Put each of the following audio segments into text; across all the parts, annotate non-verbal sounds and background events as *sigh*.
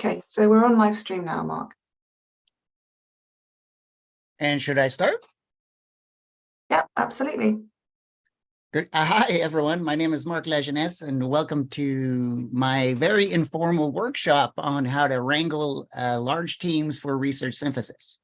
Okay, so we're on live stream now, Mark. And should I start? Yeah, absolutely. Good. Uh, Hi, everyone. My name is Marc Lajeunesse, and welcome to my very informal workshop on how to wrangle uh, large teams for research synthesis.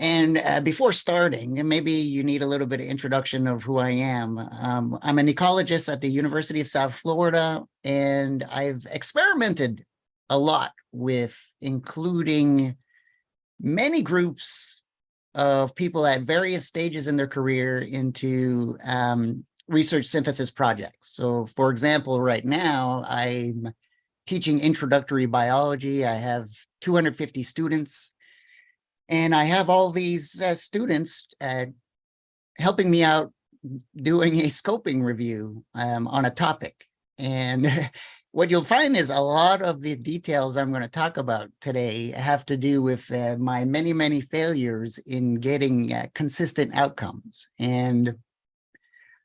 And uh, before starting, maybe you need a little bit of introduction of who I am. Um, I'm an ecologist at the University of South Florida, and I've experimented a lot with including many groups of people at various stages in their career into um, research synthesis projects. So for example, right now I'm teaching introductory biology. I have 250 students and I have all these uh, students uh, helping me out doing a scoping review um, on a topic. And *laughs* what you'll find is a lot of the details I'm going to talk about today have to do with uh, my many, many failures in getting uh, consistent outcomes. And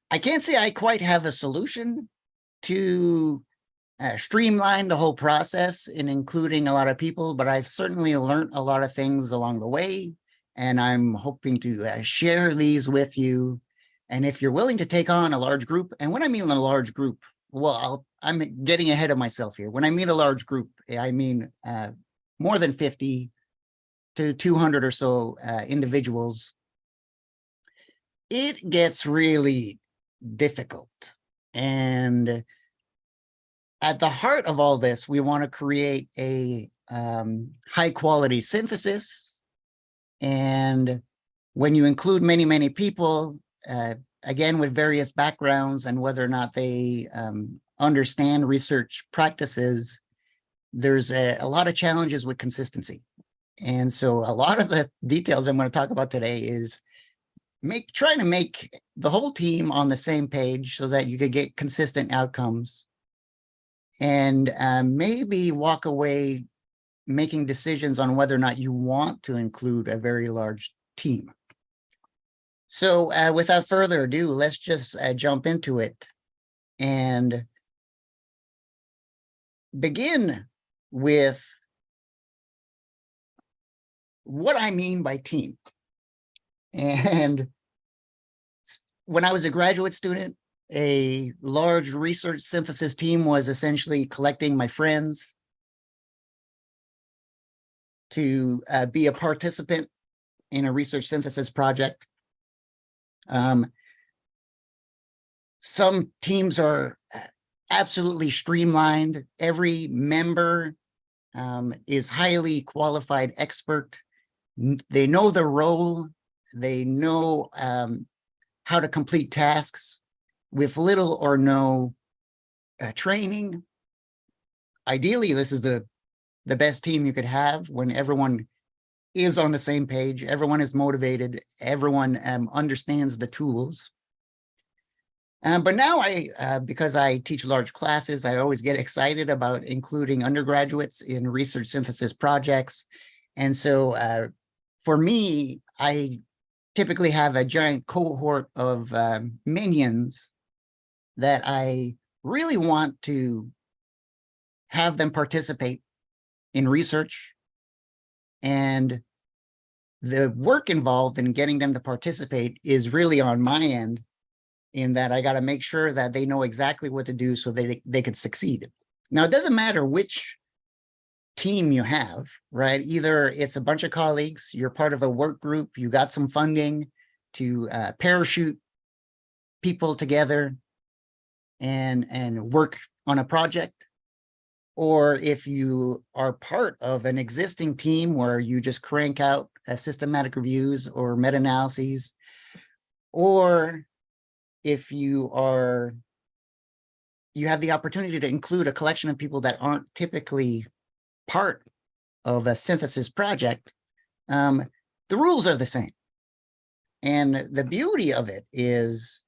I can't say I quite have a solution to uh, streamline the whole process in including a lot of people, but I've certainly learned a lot of things along the way. And I'm hoping to uh, share these with you. And if you're willing to take on a large group, and when I mean a large group, well, I'll, I'm getting ahead of myself here. When I mean a large group, I mean uh, more than 50 to 200 or so uh, individuals. It gets really difficult. And at the heart of all this, we want to create a um, high quality synthesis. And when you include many, many people, uh, again, with various backgrounds and whether or not they um, understand research practices, there's a, a, lot of challenges with consistency. And so a lot of the details I'm going to talk about today is make trying to make the whole team on the same page so that you could get consistent outcomes and uh, maybe walk away making decisions on whether or not you want to include a very large team. So uh, without further ado, let's just uh, jump into it and begin with what I mean by team. *laughs* And when I was a graduate student, a large research synthesis team was essentially collecting my friends to uh, be a participant in a research synthesis project. Um, some teams are uh, absolutely streamlined. Every member um, is highly qualified expert. They know the role. They know um, how to complete tasks with little or no uh, training. Ideally, this is the, the best team you could have when everyone is on the same page, everyone is motivated, everyone um, understands the tools. Um, but now I, uh, because I teach large classes, I always get excited about including undergraduates in research synthesis projects. And so uh, for me, I typically have a giant cohort of um, minions that I really want to have them participate in research and the work involved in getting them to participate is really on my end in that I got to make sure that they know exactly what to do so they, they could succeed. Now, it doesn't matter which team you have, right? Either it's a bunch of colleagues, you're part of a work group, you got some funding to uh, parachute people together and, and work on a project, or if you are part of an existing team where you just crank out uh, systematic reviews or meta-analyses, or if you are, you have the opportunity to include a collection of people that aren't typically part of a synthesis project, um, the rules are the same. And the beauty of it is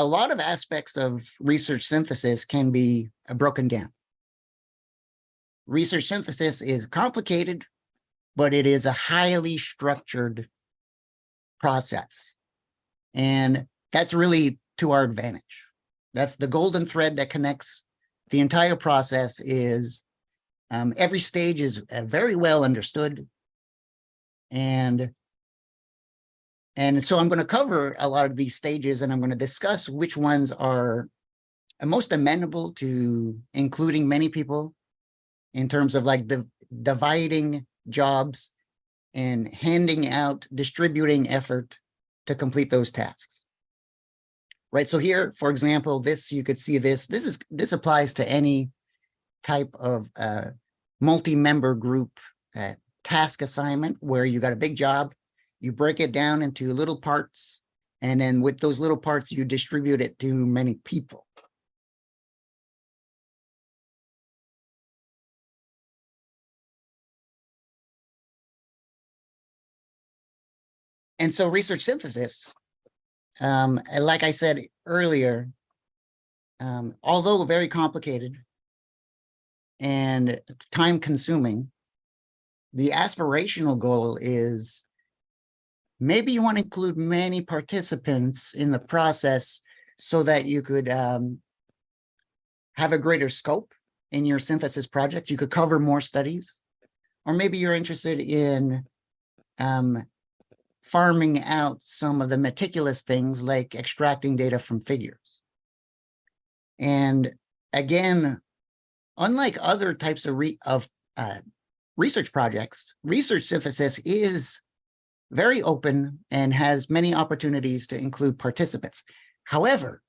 a lot of aspects of research synthesis can be uh, broken down. Research synthesis is complicated, but it is a highly structured process. And that's really to our advantage. That's the golden thread that connects the entire process is, um, every stage is uh, very well understood. And and so I'm going to cover a lot of these stages and I'm going to discuss which ones are most amenable to including many people in terms of like the dividing jobs and handing out, distributing effort to complete those tasks. Right, so here, for example, this, you could see this, this is, this applies to any type of uh, multi-member group uh, task assignment where you got a big job, you break it down into little parts, and then with those little parts, you distribute it to many people. And so research synthesis, um, like I said earlier, um, although very complicated and time consuming, the aspirational goal is maybe you want to include many participants in the process so that you could um, have a greater scope in your synthesis project. You could cover more studies, or maybe you're interested in um, farming out some of the meticulous things like extracting data from figures. And again, unlike other types of, re of uh, research projects, research synthesis is very open and has many opportunities to include participants. However,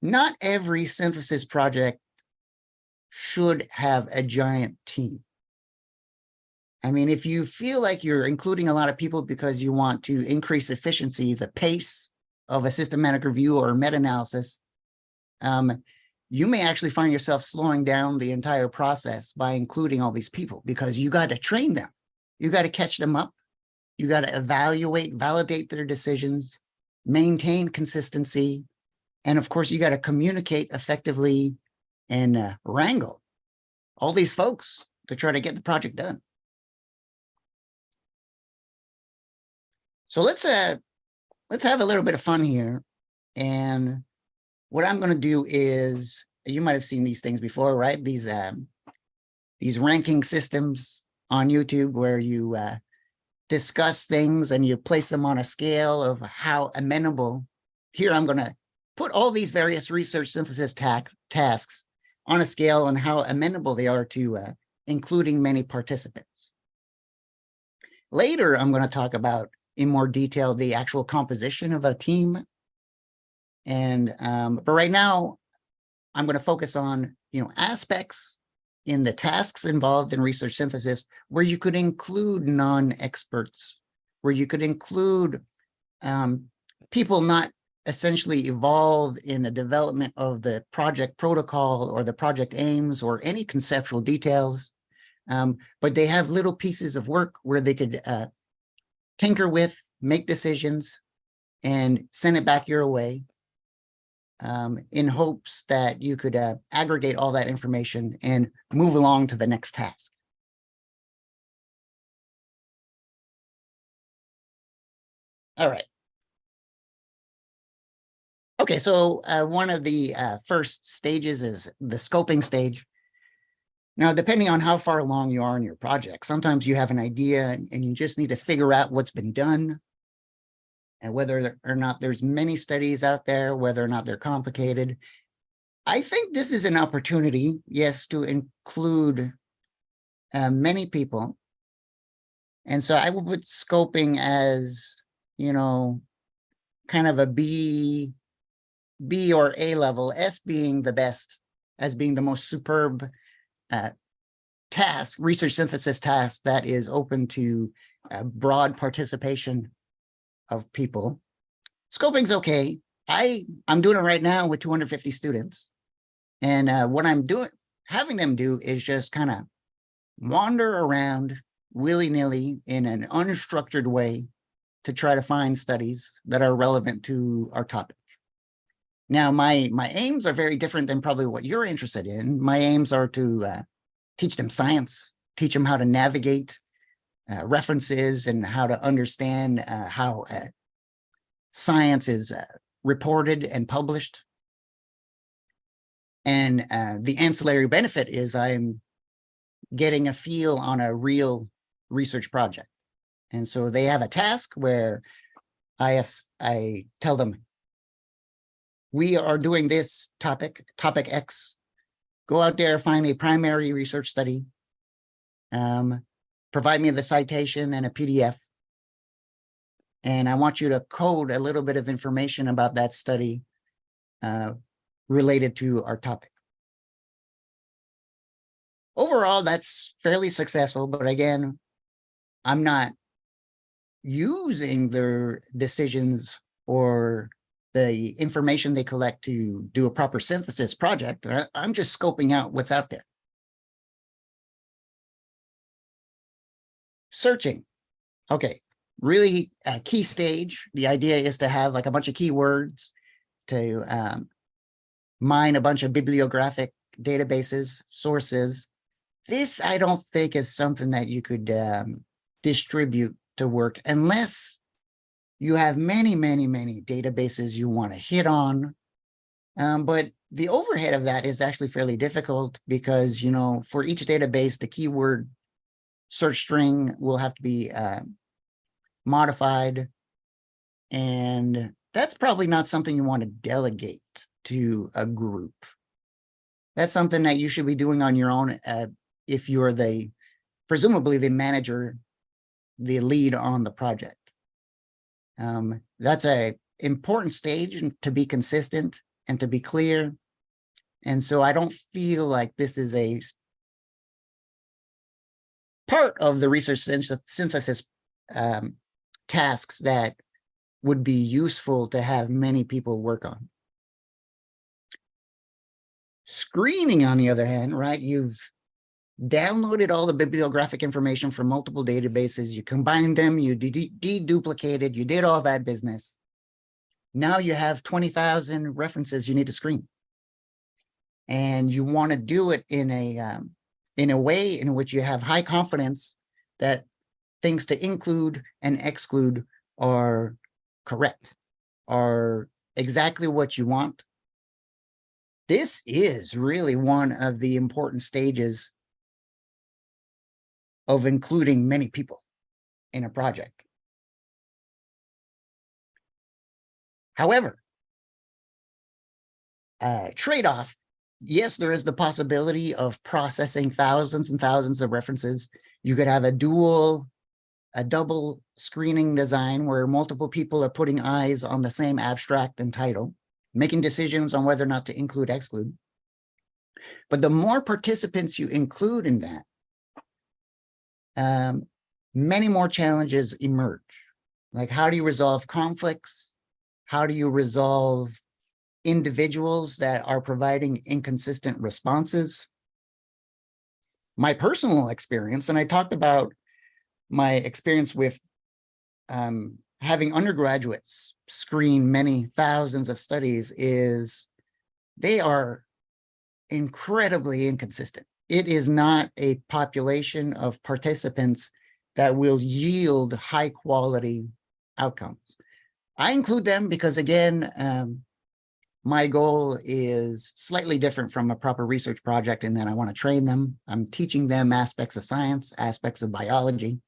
not every synthesis project should have a giant team. I mean, if you feel like you're including a lot of people because you want to increase efficiency, the pace of a systematic review or meta-analysis, um, you may actually find yourself slowing down the entire process by including all these people because you got to train them. You got to catch them up. You got to evaluate, validate their decisions, maintain consistency. And of course, you got to communicate effectively and uh, wrangle all these folks to try to get the project done. So let's uh let's have a little bit of fun here. And what I'm going to do is you might have seen these things before, right? These um these ranking systems on YouTube where you uh, discuss things and you place them on a scale of how amenable. Here I'm going to put all these various research synthesis tasks on a scale on how amenable they are to uh, including many participants. Later, I'm going to talk about in more detail the actual composition of a team. And um, but right now, I'm going to focus on you know aspects in the tasks involved in research synthesis where you could include non-experts, where you could include um, people not essentially involved in the development of the project protocol or the project aims or any conceptual details, um, but they have little pieces of work where they could uh, tinker with, make decisions, and send it back your way um, in hopes that you could uh, aggregate all that information and move along to the next task. All right. Okay, so uh, one of the uh, first stages is the scoping stage. Now, depending on how far along you are in your project, sometimes you have an idea and you just need to figure out what's been done and whether or not there's many studies out there, whether or not they're complicated. I think this is an opportunity, yes, to include uh, many people. And so I would put scoping as, you know, kind of a B, B or A level, S being the best, as being the most superb uh, task, research synthesis task that is open to uh, broad participation of people. Scoping's okay. I, I'm doing it right now with 250 students. And uh, what I'm doing, having them do is just kind of wander around willy-nilly in an unstructured way to try to find studies that are relevant to our topic. Now, my my aims are very different than probably what you're interested in. My aims are to uh, teach them science, teach them how to navigate uh, references and how to understand uh, how uh, science is uh, reported and published. And uh, the ancillary benefit is I'm getting a feel on a real research project. And so they have a task where I, as- I tell them, we are doing this topic, topic X. Go out there, find a primary research study. Um, provide me the citation and a PDF. And I want you to code a little bit of information about that study uh, related to our topic. Overall, that's fairly successful, but again, I'm not using their decisions or the information they collect to do a proper synthesis project. I'm just scoping out what's out there. Searching. Okay, really a key stage. The idea is to have like a bunch of keywords to um, mine a bunch of bibliographic databases, sources. This, I don't think is something that you could um, distribute to work unless you have many, many, many databases you want to hit on. Um, but the overhead of that is actually fairly difficult because, you know, for each database, the keyword search string will have to be uh, modified. And that's probably not something you want to delegate to a group. That's something that you should be doing on your own uh, if you're the, presumably the manager, the lead on the project. Um, that's a important stage to be consistent and to be clear. And so I don't feel like this is a part of the research synthesis um, tasks that would be useful to have many people work on. Screening, on the other hand, right, you've downloaded all the bibliographic information from multiple databases, you combined them, you de- deduplicated, you did all that business. Now you have 20,000 references you need to screen. And you want to do it in a, um, in a way in which you have high confidence that things to include and exclude are correct, are exactly what you want. This is really one of the important stages of including many people in a project. However, trade-off, yes, there is the possibility of processing thousands and thousands of references. You could have a dual, a double screening design where multiple people are putting eyes on the same abstract and title, making decisions on whether or not to include, exclude. But the more participants you include in that, um, many more challenges emerge. Like how do you resolve conflicts? How do you resolve individuals that are providing inconsistent responses? My personal experience, and I talked about my experience with um, having undergraduates screen many thousands of studies is they are incredibly inconsistent it is not a population of participants that will yield high quality outcomes. I include them because again, um, my goal is slightly different from a proper research project in that I want to train them. I'm teaching them aspects of science, aspects of biology.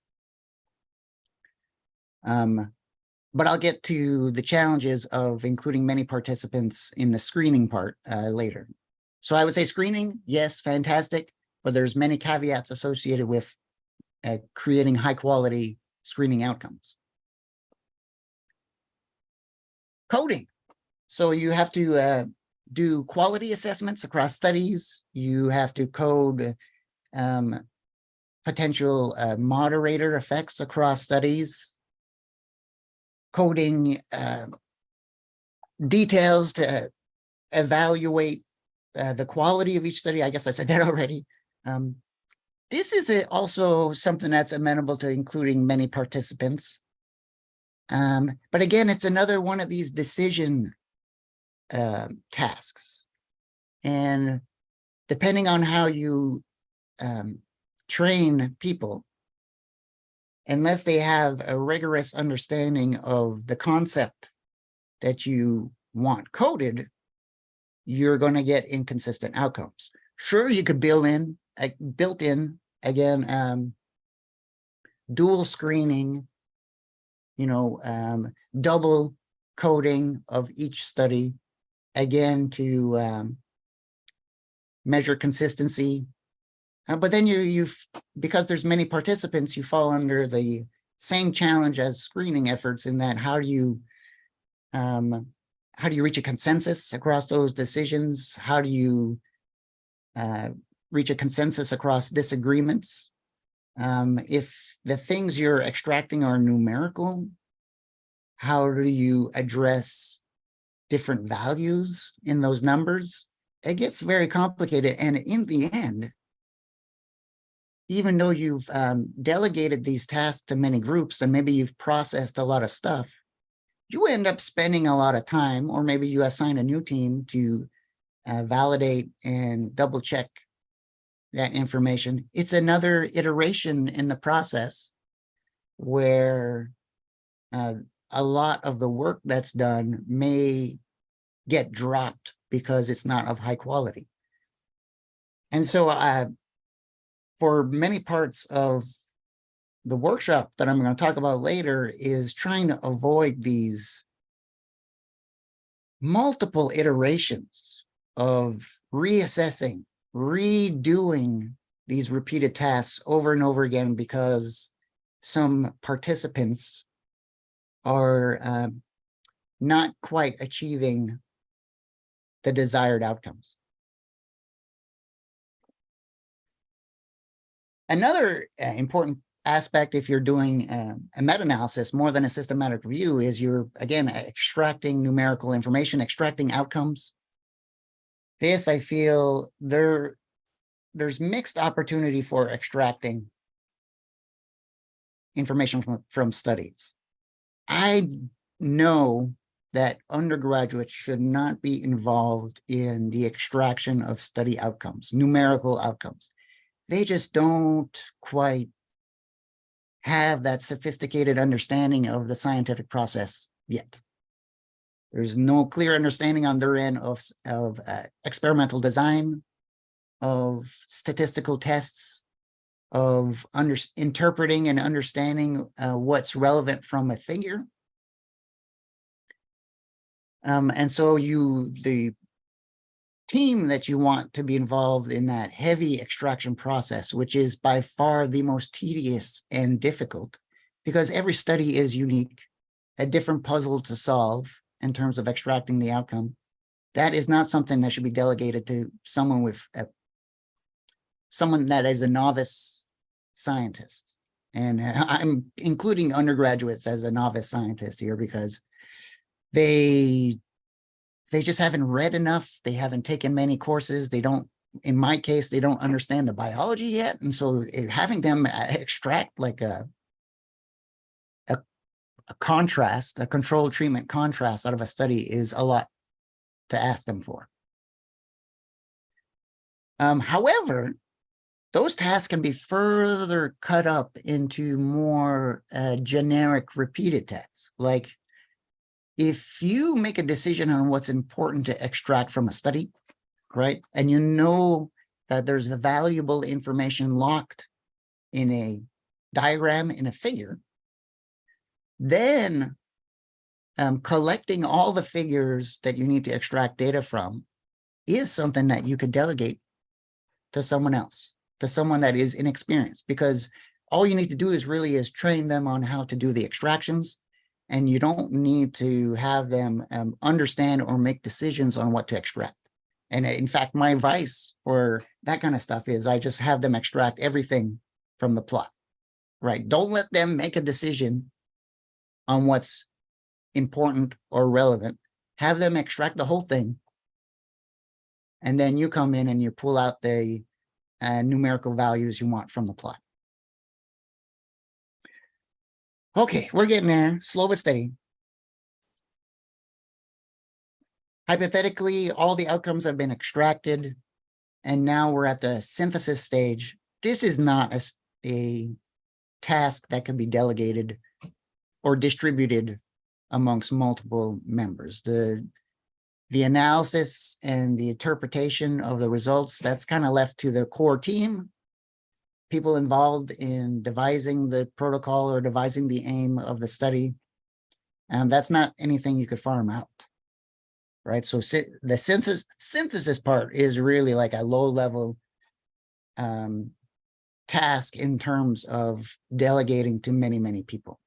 Um, but I'll get to the challenges of including many participants in the screening part uh, later. So I would say screening, yes, fantastic, but there's many caveats associated with uh, creating high quality screening outcomes. Coding. So you have to uh, do quality assessments across studies. You have to code um, potential uh, moderator effects across studies. Coding uh, details to evaluate uh, the quality of each study. I guess I said that *laughs* already. Um, this is a, also something that's amenable to including many participants. Um, but again, it's another one of these decision uh, tasks. And depending on how you um, train people, unless they have a rigorous understanding of the concept that you want coded, you're going to get inconsistent outcomes. Sure, you could build in, uh, built in, again, um, dual screening, you know, um, double coding of each study, again, to um, measure consistency. Uh, but then you, you've, because there's many participants, you fall under the same challenge as screening efforts in that how do you um, how do you reach a consensus across those decisions? How do you uh, reach a consensus across disagreements? Um, if the things you're extracting are numerical, how do you address different values in those numbers? It gets very complicated. And in the end, even though you've um, delegated these tasks to many groups and maybe you've processed a lot of stuff, you end up spending a lot of time, or maybe you assign a new team to uh, validate and double check that information. It's another iteration in the process where uh, a lot of the work that's done may get dropped because it's not of high quality. And so uh, for many parts of the workshop that I'm going to talk about later is trying to avoid these multiple iterations of reassessing, redoing these repeated tasks over and over again because some participants are um, not quite achieving the desired outcomes. Another uh, important aspect, if you're doing um, a meta-analysis more than a systematic review, is you're, again, extracting numerical information, extracting outcomes. This, I feel, there, there's mixed opportunity for extracting information from, from studies. I know that undergraduates should not be involved in the extraction of study outcomes, numerical outcomes. They just don't quite have that sophisticated understanding of the scientific process yet. There's no clear understanding on their end of, of uh, experimental design, of statistical tests, of under, interpreting and understanding uh, what's relevant from a figure. Um, and so you, the team that you want to be involved in that heavy extraction process, which is by far the most tedious and difficult because every study is unique, a different puzzle to solve in terms of extracting the outcome. That is not something that should be delegated to someone with a, someone that is a novice scientist. And *laughs* I'm including undergraduates as a novice scientist here because they they just haven't read enough. They haven't taken many courses. They don't, in my case, they don't understand the biology yet. And so it, having them uh, extract like a, a, a contrast, a controlled treatment contrast out of a study is a lot to ask them for. Um, however, those tasks can be further cut up into more uh, generic repeated tasks, like if you make a decision on what's important to extract from a study, right, and you know that there's valuable information locked in a diagram, in a figure, then um, collecting all the figures that you need to extract data from is something that you could delegate to someone else, to someone that is inexperienced, because all you need to do is really is train them on how to do the extractions and you don't need to have them um, understand or make decisions on what to extract. And uh, in fact, my advice for that kind of stuff is I just have them extract everything from the plot, right? Don't let them make a decision on what's important or relevant. Have them extract the whole thing. And then you come in and you pull out the uh, numerical values you want from the plot. Okay, we're getting there, slow but steady. Hypothetically, all the outcomes have been extracted, and now we're at the synthesis stage. This is not a, a task that can be delegated or distributed amongst multiple members. The the analysis and the interpretation of the results, that's kind of left to the core team. People involved in devising the protocol or devising the aim of the study. And that's not anything you could farm out. Right, so the synthesis synthesis part is really like a low level um, task in terms of delegating to many, many people.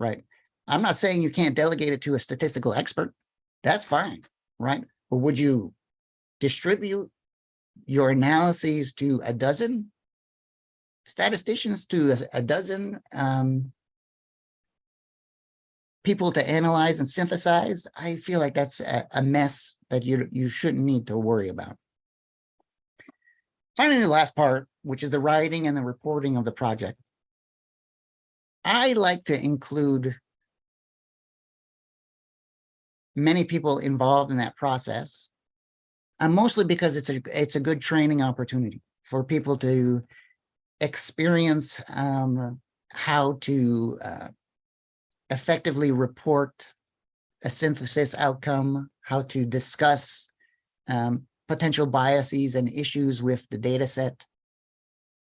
Right. I'm not saying you can't delegate it to a statistical expert. That's fine, right? But would you distribute your analyses to a dozen statisticians, to a, dozen um, people to analyze and synthesize? I feel like that's a, a mess that you you shouldn't need to worry about. Finally, the last part, which is the writing and the reporting of the project. I like to include many people involved in that process. And mostly because it's a it's a good training opportunity for people to experience um, how to uh, effectively report a synthesis outcome, how to discuss um, potential biases and issues with the data set.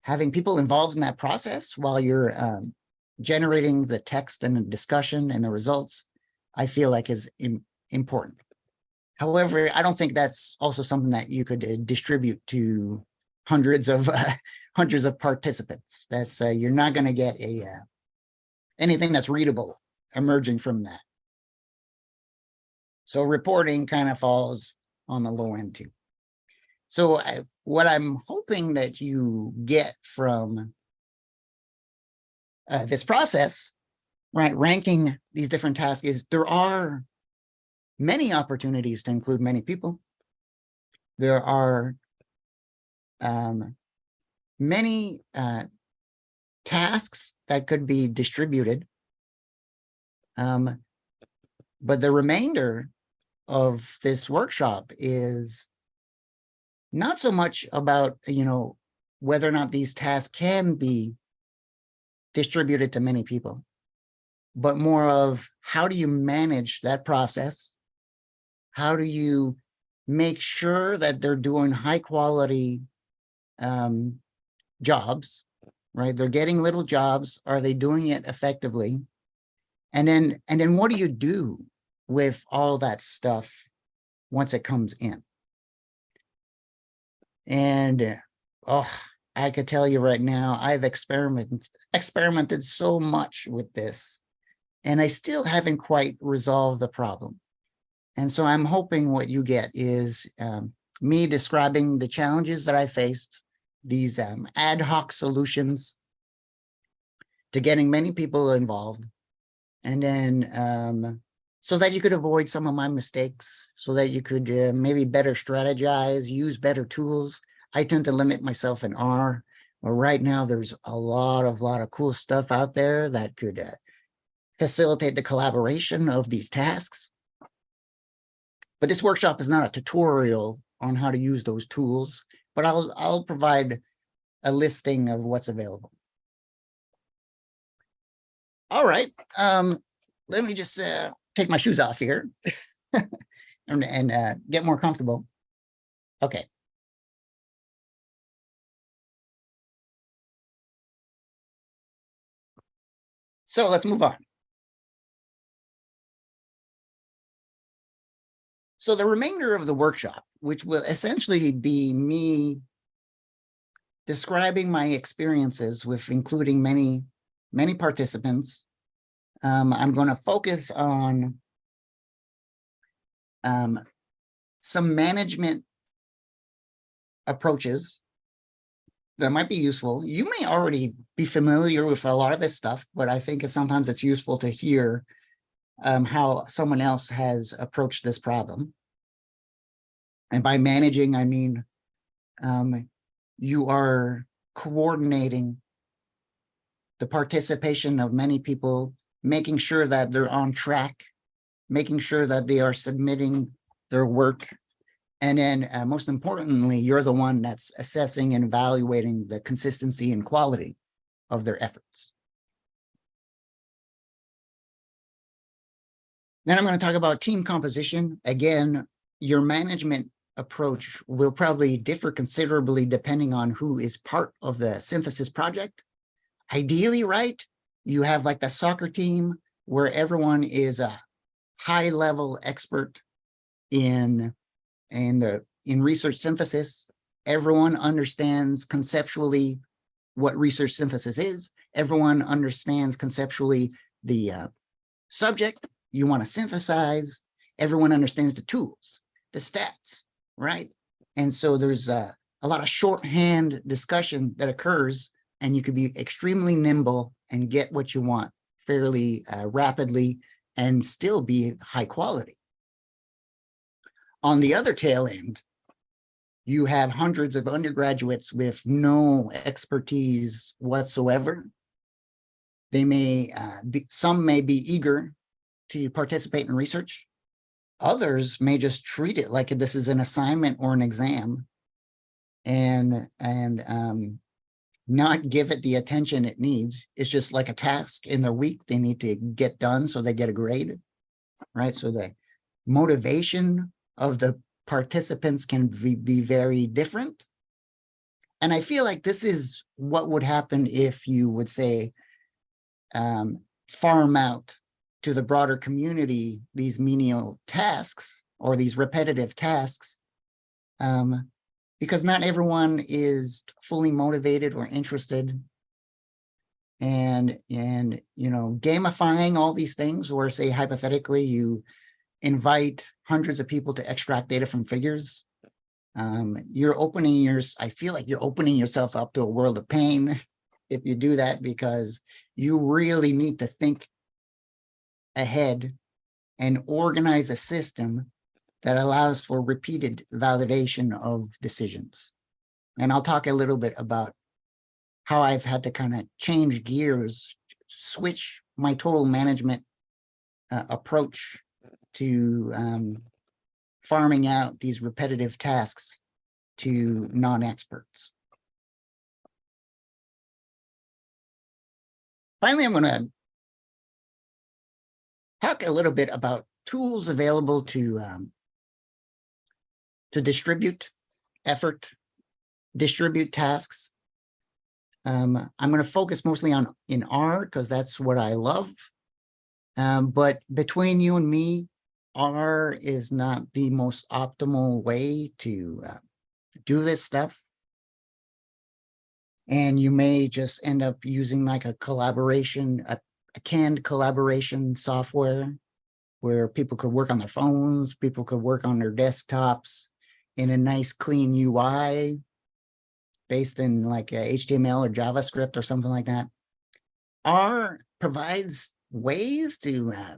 Having people involved in that process while you're um, generating the text and the discussion and the results, I feel like is im important. However, I don't think that's also something that you could uh, distribute to hundreds of *laughs* uh, hundreds of participants. That's uh, you're not going to get a uh, anything that's readable emerging from that. So reporting kind of falls on the low end too. So I, what I'm hoping that you get from uh, this process, right, ranking these different tasks is there are many opportunities to include many people. There are um, many uh, tasks that could be distributed. Um, but the remainder of this workshop is not so much about, you know, whether or not these tasks can be distributed to many people, but more of how do you manage that process? How do you make sure that they're doing high quality um, jobs, right? They're getting little jobs. Are they doing it effectively? And then, and then what do you do with all that stuff once it comes in? And oh, I could tell you right now, I've experimented experimented so much with this, and I still haven't quite resolved the problem. And so I'm hoping what you get is um, me describing the challenges that I faced, these um, ad hoc solutions to getting many people involved. And then um, so that you could avoid some of my mistakes, so that you could uh, maybe better strategize, use better tools. I tend to limit myself in R. But right now there's a lot of lot of cool stuff out there that could uh, facilitate the collaboration of these tasks. But this workshop is not a tutorial on how to use those tools, but I'll, I'll provide a listing of what's available. All right, um, let me just uh, take my shoes off here *laughs* and, and uh, get more comfortable. Okay. So let's move on. So the remainder of the workshop, which will essentially be me describing my experiences with including many, many participants. Um, I'm going to focus on um, some management approaches that might be useful. You may already be familiar with a lot of this stuff, but I think sometimes it's useful to hear um, how someone else has approached this problem. And by managing, I mean um, you are coordinating the participation of many people, making sure that they're on track, making sure that they are submitting their work. And then uh, most importantly, you're the one that's assessing and evaluating the consistency and quality of their efforts. Then I'm going to talk about team composition. Again, your management approach will probably differ considerably depending on who is part of the synthesis project. Ideally, right, you have like the soccer team where everyone is a high level expert in in the in research synthesis. Everyone understands conceptually what research synthesis is. Everyone understands conceptually the uh, subject you want to synthesize. Everyone understands the tools, the stats, right? And so there's a, a lot of shorthand discussion that occurs and you could be extremely nimble and get what you want fairly uh, rapidly and still be high quality. On the other tail end, you have hundreds of undergraduates with no expertise whatsoever. They may, uh, be, some may be eager to participate in research. Others may just treat it like this is an assignment or an exam and, and um, not give it the attention it needs. It's just like a task in their week they need to get done so they get a grade, right? So the motivation of the participants can be, be very different. And I feel like this is what would happen if you would say, um, farm out to the broader community these menial tasks or these repetitive tasks. Um, because not everyone is fully motivated or interested and and you know gamifying all these things or say hypothetically you invite hundreds of people to extract data from figures um, you're opening your i feel like you're opening yourself up to a world of pain *laughs* if you do that because you really need to think ahead and organize a system that allows for repeated validation of decisions. And I'll talk a little bit about how I've had to kind of change gears, switch my total management uh, approach to um, farming out these repetitive tasks to non-experts. Finally, I'm going to talk a little bit about tools available to um, to distribute effort, distribute tasks. Um, I'm going to focus mostly on in R because that's what I love. Um, but between you and me, R is not the most optimal way to uh, do this stuff. And you may just end up using like a collaboration, a, a canned collaboration software where people could work on their phones, people could work on their desktops, in a nice clean UI based in like HTML or JavaScript or something like that. R provides ways to uh,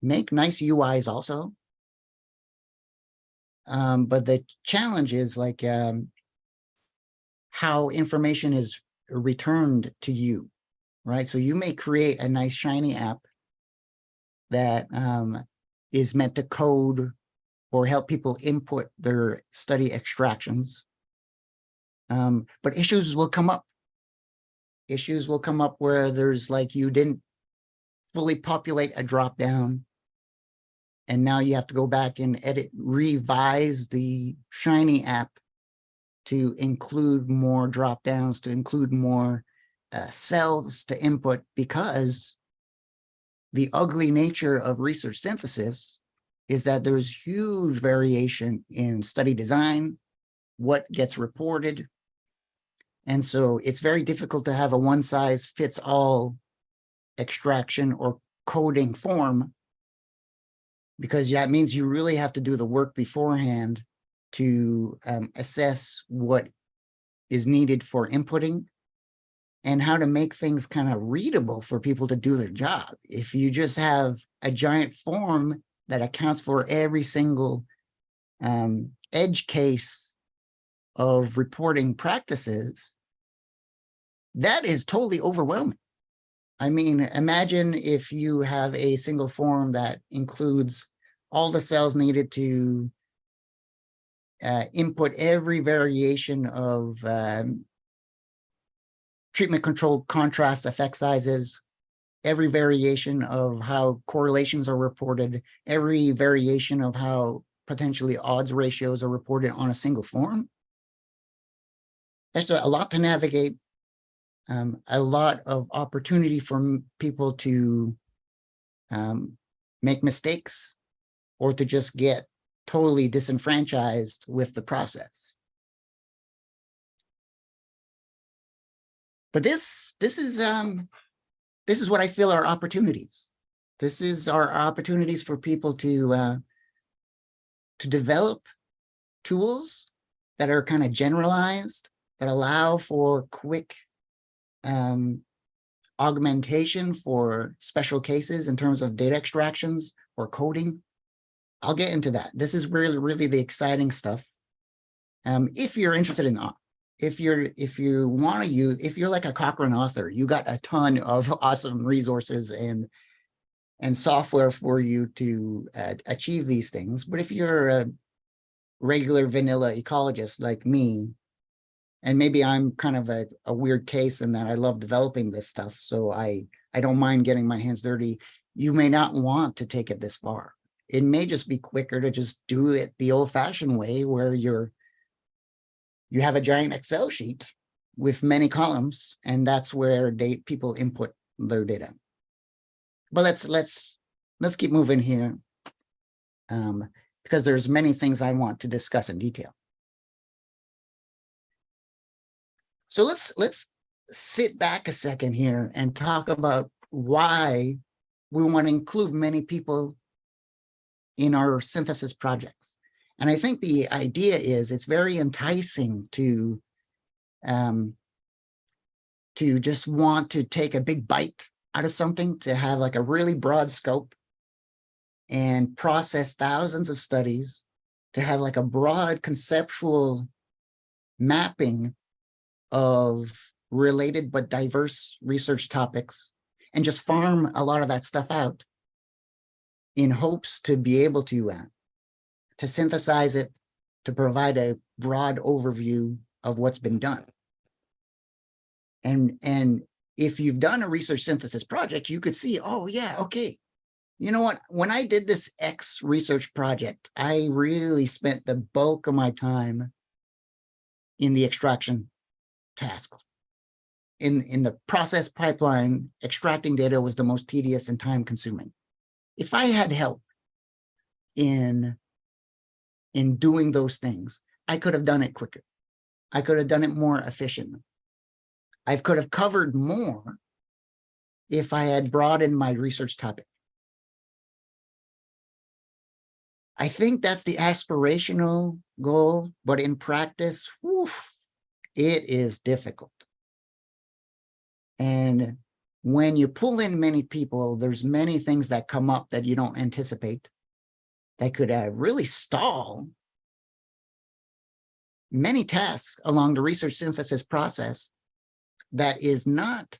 make nice UIs also. Um, but the challenge is like um, how information is returned to you, right? So you may create a nice shiny app that um, is meant to code or help people input their study extractions. Um, but issues will come up. Issues will come up where there's like you didn't fully populate a drop down. And now you have to go back and edit, revise the Shiny app to include more drop downs, to include more uh, cells to input because the ugly nature of research synthesis is that there's huge variation in study design, what gets reported. And so it's very difficult to have a one size fits all extraction or coding form because that means you really have to do the work beforehand to um, assess what is needed for inputting and how to make things kind of readable for people to do their job. If you just have a giant form that accounts for every single um, edge case of reporting practices, that is totally overwhelming. I mean, imagine if you have a single form that includes all the cells needed to uh, input every variation of um, treatment controlled contrast effect sizes, every variation of how correlations are reported, every variation of how potentially odds ratios are reported on a single form. That's a lot to navigate, um, a lot of opportunity for people to um, make mistakes or to just get totally disenfranchised with the process. But this, this is, um, this is what I feel are opportunities. This is our opportunities for people to, uh, to develop tools that are kind of generalized, that allow for quick, um, augmentation for special cases in terms of data extractions or coding. I'll get into that. This is really, really the exciting stuff. Um, if you're interested in, au- if you're, if you want to use, if you're like a Cochrane author, you got a ton of *laughs* awesome resources and and software for you to uh, achieve these things. But if you're a regular vanilla ecologist like me, and maybe I'm kind of a, a weird case in that I love developing this stuff, so I I don't mind getting my hands dirty. You may not want to take it this far. It may just be quicker to just do it the old-fashioned way, where you're you have a giant Excel sheet with many columns, and that's where they people input their data. But let's let's let's keep moving here. Um, because there's many things I want to discuss in detail. So let's let's sit back a second here and talk about why we want to include many people in our synthesis projects. And I think the idea is it's very enticing to um, to just want to take a big bite out of something, to have like a really broad scope and process thousands of studies, to have like a broad conceptual mapping of related but diverse research topics and just farm a lot of that stuff out in hopes to be able to uh, to synthesize it to provide a broad overview of what's been done. And and if you've done a research synthesis project you could see oh yeah okay. You know what? When i did this x research project i really spent the bulk of my time in the extraction task. In in the process pipeline extracting data was the most tedious and time consuming if i had help in in doing those things i could have done it quicker. I could have done it more efficiently. I could have covered more if i had broadened my research topic. I think that's the aspirational goal but in practice it is difficult. And when you pull in many people, there's many things that come up that you don't anticipate that could uh, really stall many tasks along the research synthesis process that is not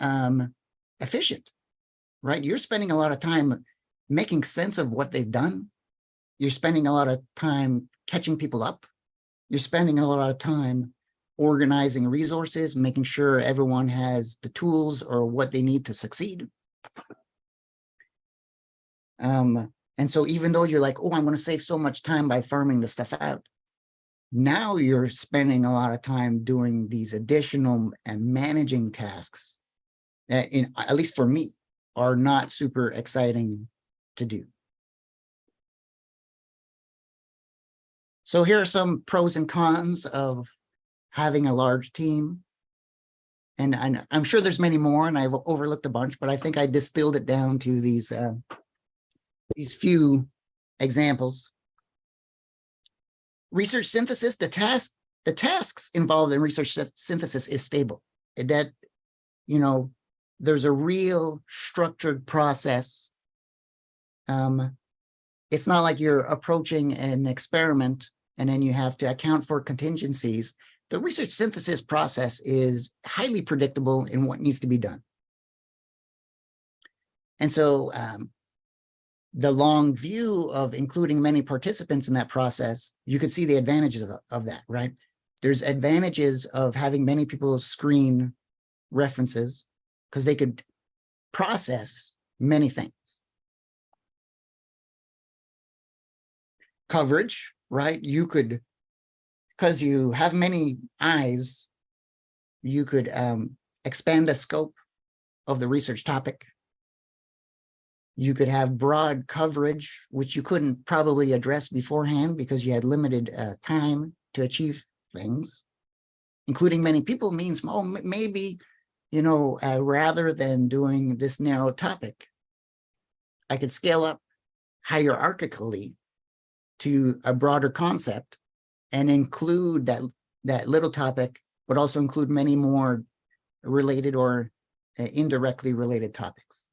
um, efficient, right? You're spending a lot of time making sense of what they've done. You're spending a lot of time catching people up. You're spending a lot of time organizing resources, making sure everyone has the tools or what they need to succeed. Um, and so even though you're like, oh, I'm going to save so much time by farming the stuff out, now you're spending a lot of time doing these additional and managing tasks that in at least for me are not super exciting to do. So here are some pros and cons of having a large team. And I'm sure there's many more and I've overlooked a bunch, but I think I distilled it down to these, uh, these few examples. Research synthesis, the task, the tasks involved in research synthesis is stable. That, you know, there's a real structured process. Um, it's not like you're approaching an experiment and then you have to account for contingencies the research synthesis process is highly predictable in what needs to be done. And so um, the long view of including many participants in that process, you could see the advantages of, of that, right? There's advantages of having many people screen references because they could process many things. coverage, right? You could, because you have many eyes, you could um, expand the scope of the research topic. You could have broad coverage, which you couldn't probably address beforehand because you had limited uh, time to achieve things. Including many people means, oh, maybe, you know, uh, rather than doing this narrow topic, I could scale up hierarchically to a broader concept and include that, that little topic, but also include many more related or uh, indirectly related topics.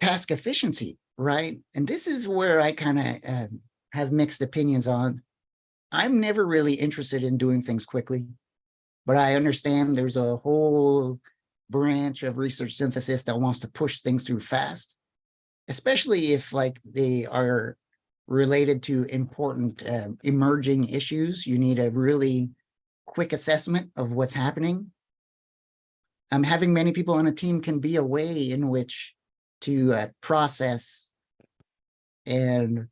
Task efficiency, right? And this is where I kind of have mixed opinions on. I'm never really interested in doing things quickly, but I understand there's a whole branch of research synthesis that wants to push things through fast, especially if like they are related to important uh, emerging issues. You need a really quick assessment of what's happening. Um, having many people on a team can be a way in which to uh, process and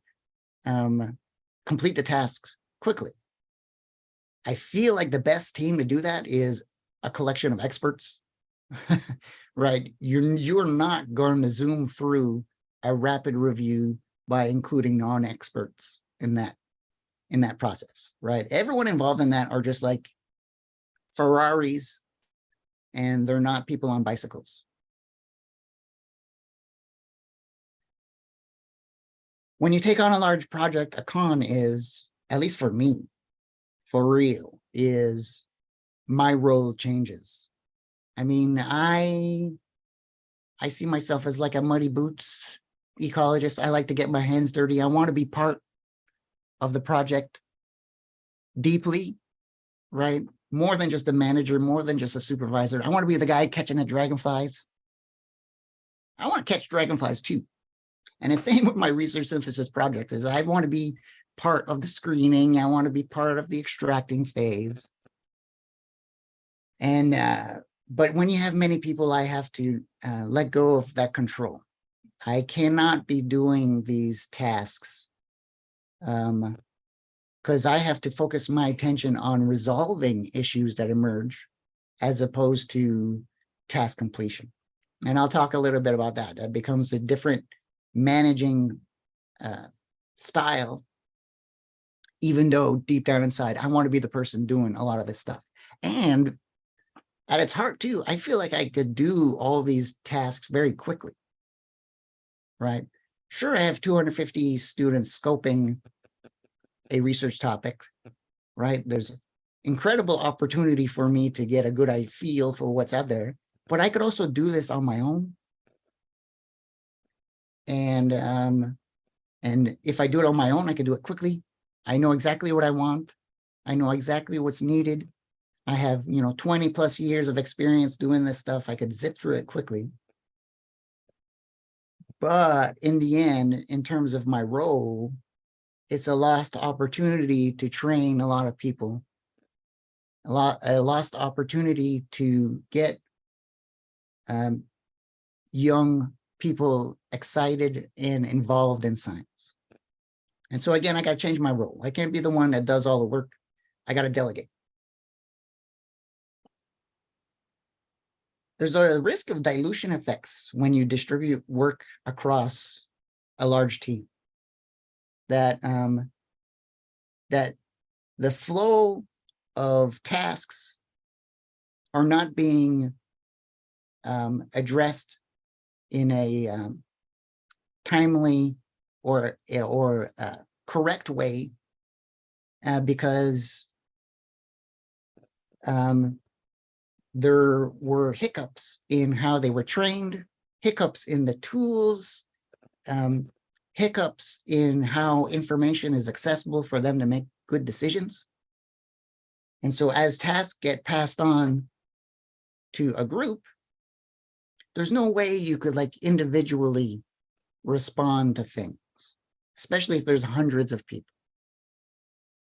um, complete the tasks quickly. I feel like the best team to do that is a collection of experts, *laughs* right? You're, you're not going to zoom through a rapid review by including non-experts in that in that process, right? Everyone involved in that are just like Ferraris and they're not people on bicycles. When you take on a large project, a con is, at least for me, for real, is my role changes. I mean, I I see myself as like a muddy boots ecologist. I like to get my hands dirty. I want to be part of the project deeply, right? More than just a manager, more than just a supervisor. I want to be the guy catching the dragonflies. I want to catch dragonflies too. And the same with my research synthesis project is I want to be part of the screening. I want to be part of the extracting phase. And, uh, but when you have many people, I have to uh, let go of that control. I cannot be doing these tasks um, because I have to focus my attention on resolving issues that emerge as opposed to task completion. And I'll talk a little bit about that. That becomes a different managing uh, style, even though deep down inside, I want to be the person doing a lot of this stuff. And at its heart too, I feel like I could do all these tasks very quickly right? Sure, I have 250 students scoping a research topic, right? There's incredible opportunity for me to get a good feel for what's out there, but I could also do this on my own. And, um, and if I do it on my own, I can do it quickly. I know exactly what I want. I know exactly what's needed. I have, you know, 20 plus years of experience doing this stuff. I could zip through it quickly. But in the end, in terms of my role, it's a lost opportunity to train a lot of people. A lot, a lost opportunity to get um, young people excited and involved in science. And so again, I got to change my role. I can't be the one that does all the work. I got to delegate. there's a risk of dilution effects when you distribute work across a large team. That um, that the flow of tasks are not being um, addressed in a um, timely or or uh, correct way uh, because um, there were hiccups in how they were trained, hiccups in the tools, um, hiccups in how information is accessible for them to make good decisions. And so as tasks get passed on to a group, there's no way you could like individually respond to things, especially if there's hundreds of people.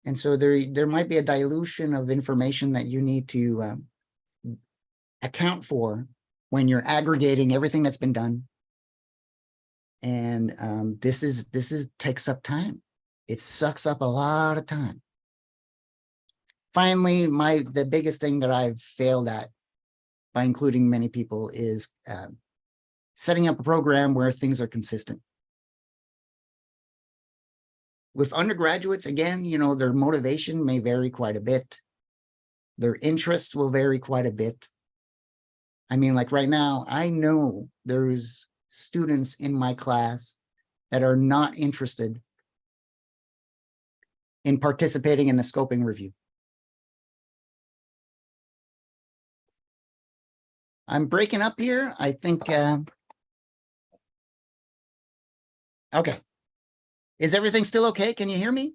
And so there, there might be a dilution of information that you need to um, account for when you're aggregating everything that's been done And um, this is, this is, takes up time. It sucks up a lot of time. Finally, my, the biggest thing that I've failed at by including many people is um, setting up a program where things are consistent. With undergraduates, again, you know, their motivation may vary quite a bit. Their interests will vary quite a bit. I mean, like right now, I know there's students in my class that are not interested in participating in the scoping review. I'm breaking up here. I think, uh, okay. Is everything still okay? Can you hear me?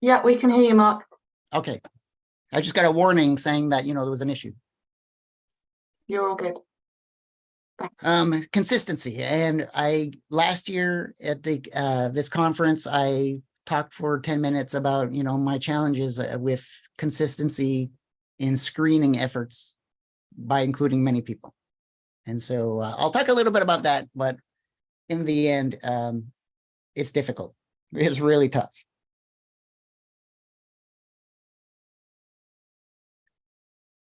Yeah, we can hear you, Marc. Okay. I just got a warning saying that, you know, there was an issue. You're all good. Thanks. Um, consistency. And I, last year at the, uh, this conference, I talked for ten minutes about, you know, my challenges uh, with consistency in screening efforts by including many people. And so uh, I'll talk a little bit about that, but in the end, um, it's difficult. It's really tough.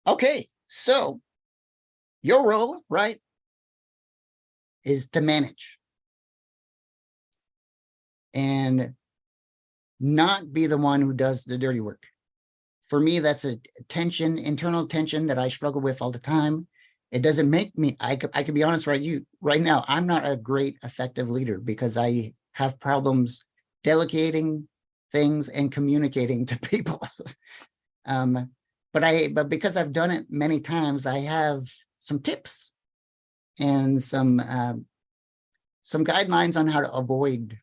Okay, so your role, right, is to manage and not be the one who does the dirty work. For me, that's a tension, internal tension that I struggle with all the time. It doesn't make me, I could, I can be honest right you right now, I'm not a great effective leader because I have problems delegating things and communicating to *laughs* people. um, but I, but because I've done it many times, I have some tips and some, um, some guidelines on how to avoid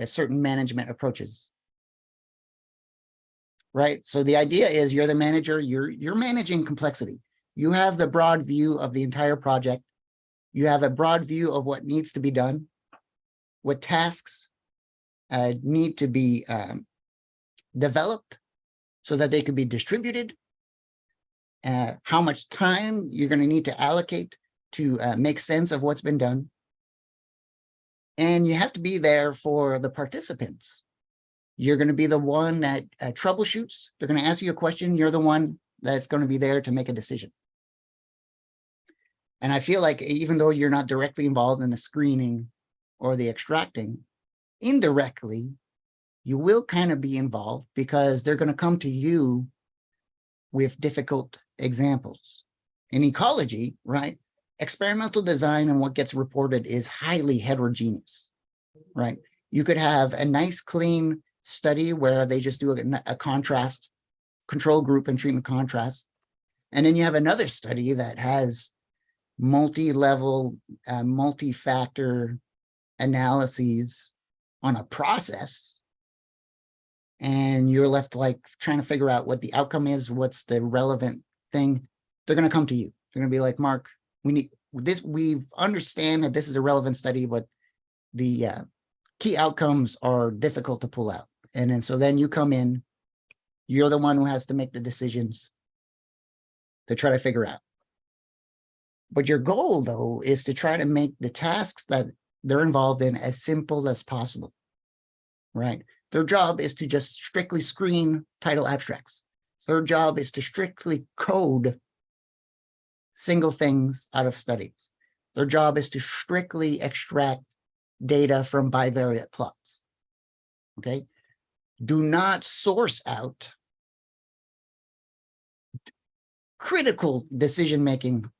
uh, certain management approaches. Right. So the idea is you're the manager, you're, you're managing complexity. You have the broad view of the entire project. You have a broad view of what needs to be done, what tasks uh, need to be um, developed so that they can be distributed, uh, how much time you're going to need to allocate to uh, make sense of what's been done. And you have to be there for the participants. You're going to be the one that uh, troubleshoots. They're going to ask you a question. You're the one that's going to be there to make a decision. And I feel like even though you're not directly involved in the screening or the extracting, indirectly, you will kind of be involved because they're going to come to you with difficult examples. In ecology, right, experimental design and what gets reported is highly heterogeneous, right? You could have a nice, clean study where they just do a, a contrast control group and treatment contrast. And then you have another study that has multi-level, uh, multi-factor analyses on a process. And you're left like trying to figure out what the outcome is, what's the relevant thing. They're going to come to you. They're going to be like, Marc, we need this. We understand that this is a relevant study, but the uh, key outcomes are difficult to pull out. And then so then you come in, you're the one who has to make the decisions to try to figure out. But your goal, though, is to try to make the tasks that they're involved in as simple as possible, right? Their job is to just strictly screen title abstracts. Their job is to strictly code single things out of studies. Their job is to strictly extract data from bivariate plots, okay? Do not source out critical decision-making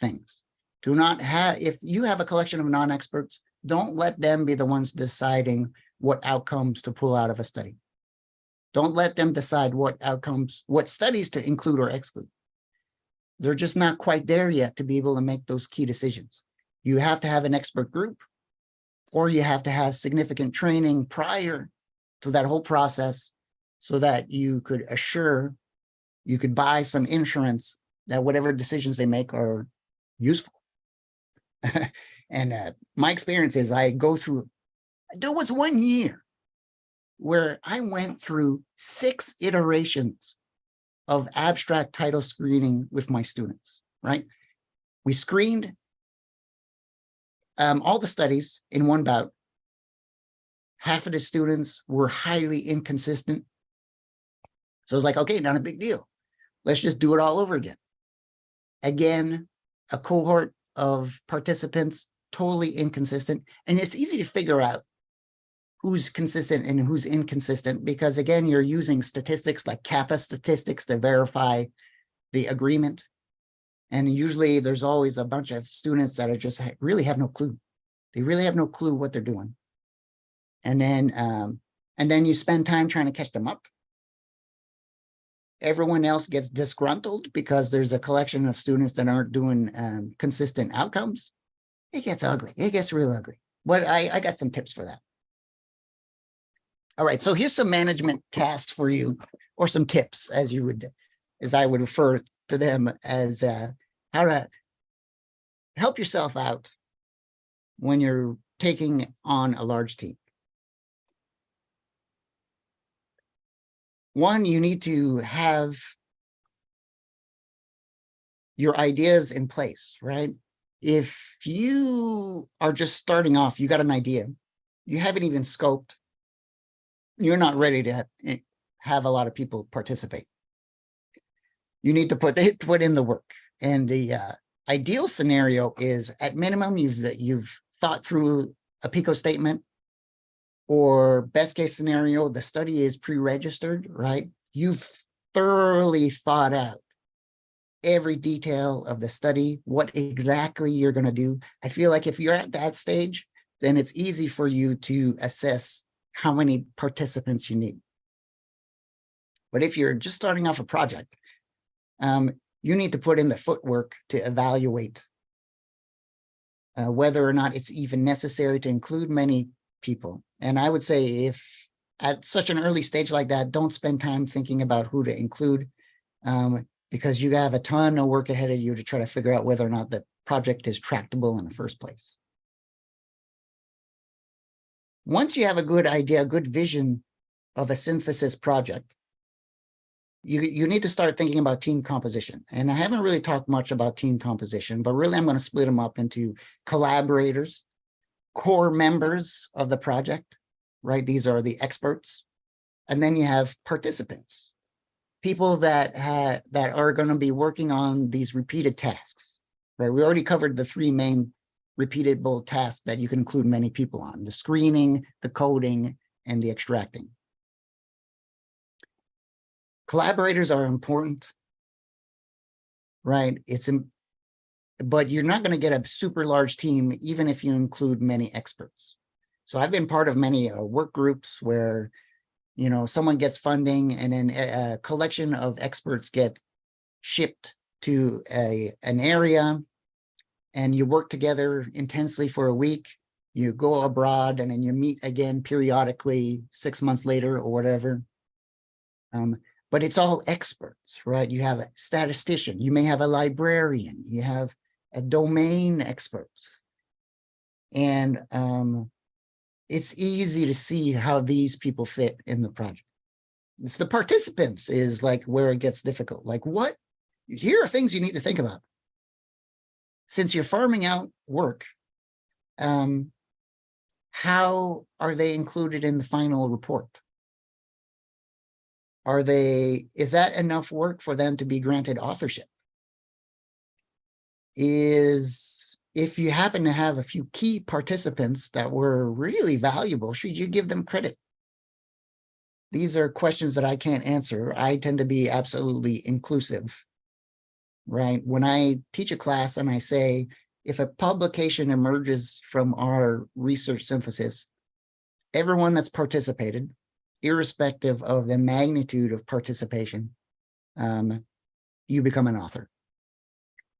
things. Do not have, if you have a collection of non-experts, don't let them be the ones deciding what outcomes to pull out of a study. Don't let them decide what outcomes, what studies to include or exclude. They're just not quite there yet to be able to make those key decisions. You have to have an expert group or you have to have significant training prior to that whole process so that you could assure you could buy some insurance that whatever decisions they make are useful. *laughs* and uh, my experience is I go through, there was one year where I went through six iterations of abstract title screening with my students, right? We screened, um, all the studies in one bout. Half of the students were highly inconsistent. So it's like, okay, not a big deal. Let's just do it all over again. Again, a cohort of participants, totally inconsistent. And it's easy to figure out who's consistent and who's inconsistent, because again, you're using statistics like kappa statistics to verify the agreement. And usually there's always a bunch of students that are just really have no clue. They really have no clue what they're doing. And then, um, and then you spend time trying to catch them up. Everyone else gets disgruntled because there's a collection of students that aren't doing, um, consistent outcomes. It gets ugly. It gets real ugly. But I, I got some tips for that. All right, so here's some management tasks for you, or some tips, as you would, as I would refer to them as uh, how to help yourself out when you're taking on a large team. One, you need to have your ideas in place, right? If you are just starting off, you got an idea, you haven't even scoped, you're not ready to eh, have a lot of people participate. You need to put, *laughs* put in the work. And the uh, ideal scenario is at minimum, you've, you've thought through a PICO statement. Or best case scenario, the study is pre-registered, right? You've thoroughly thought out every detail of the study, what exactly you're gonna do. I feel like if you're at that stage, then it's easy for you to assess how many participants you need. But if you're just starting off a project, um, you need to put in the footwork to evaluate uh, whether or not it's even necessary to include many people. And I would say if at such an early stage like that, don't spend time thinking about who to include um, because you have a ton of work ahead of you to try to figure out whether or not the project is tractable in the first place. Once you have a good idea, a good vision of a synthesis project, you, you need to start thinking about team composition. And I haven't really talked much about team composition, but really I'm going to split them up into collaborators, core members of the project, right? These are the experts. And then you have participants, people that ha that are going to be working on these repeated tasks, right? We already covered the three main repeatable tasks that you can include many people on, the screening, the coding, and the extracting. Collaborators are important, right? It's, but you're not going to get a super large team, even if you include many experts. So I've been part of many uh, work groups where, you know, someone gets funding and then a, a collection of experts get shipped to a, an area and you work together intensely for a week. You go abroad and then you meet again periodically six months later or whatever. Um, but it's all experts, right? You have a statistician, you may have a librarian, you have domain experts. And um, it's easy to see how these people fit in the project. It's the participants is like where it gets difficult. Like what? Here are things you need to think about. Since you're farming out work, um, how are they included in the final report? Are they, is that enough work for them to be granted authorship? Is, if you happen to have a few key participants that were really valuable, should you give them credit? These are questions that I can't answer. I tend to be absolutely inclusive. Right? When I teach a class and I say, if a publication emerges from our research synthesis, everyone that's participated, irrespective of the magnitude of participation, um, you become an author.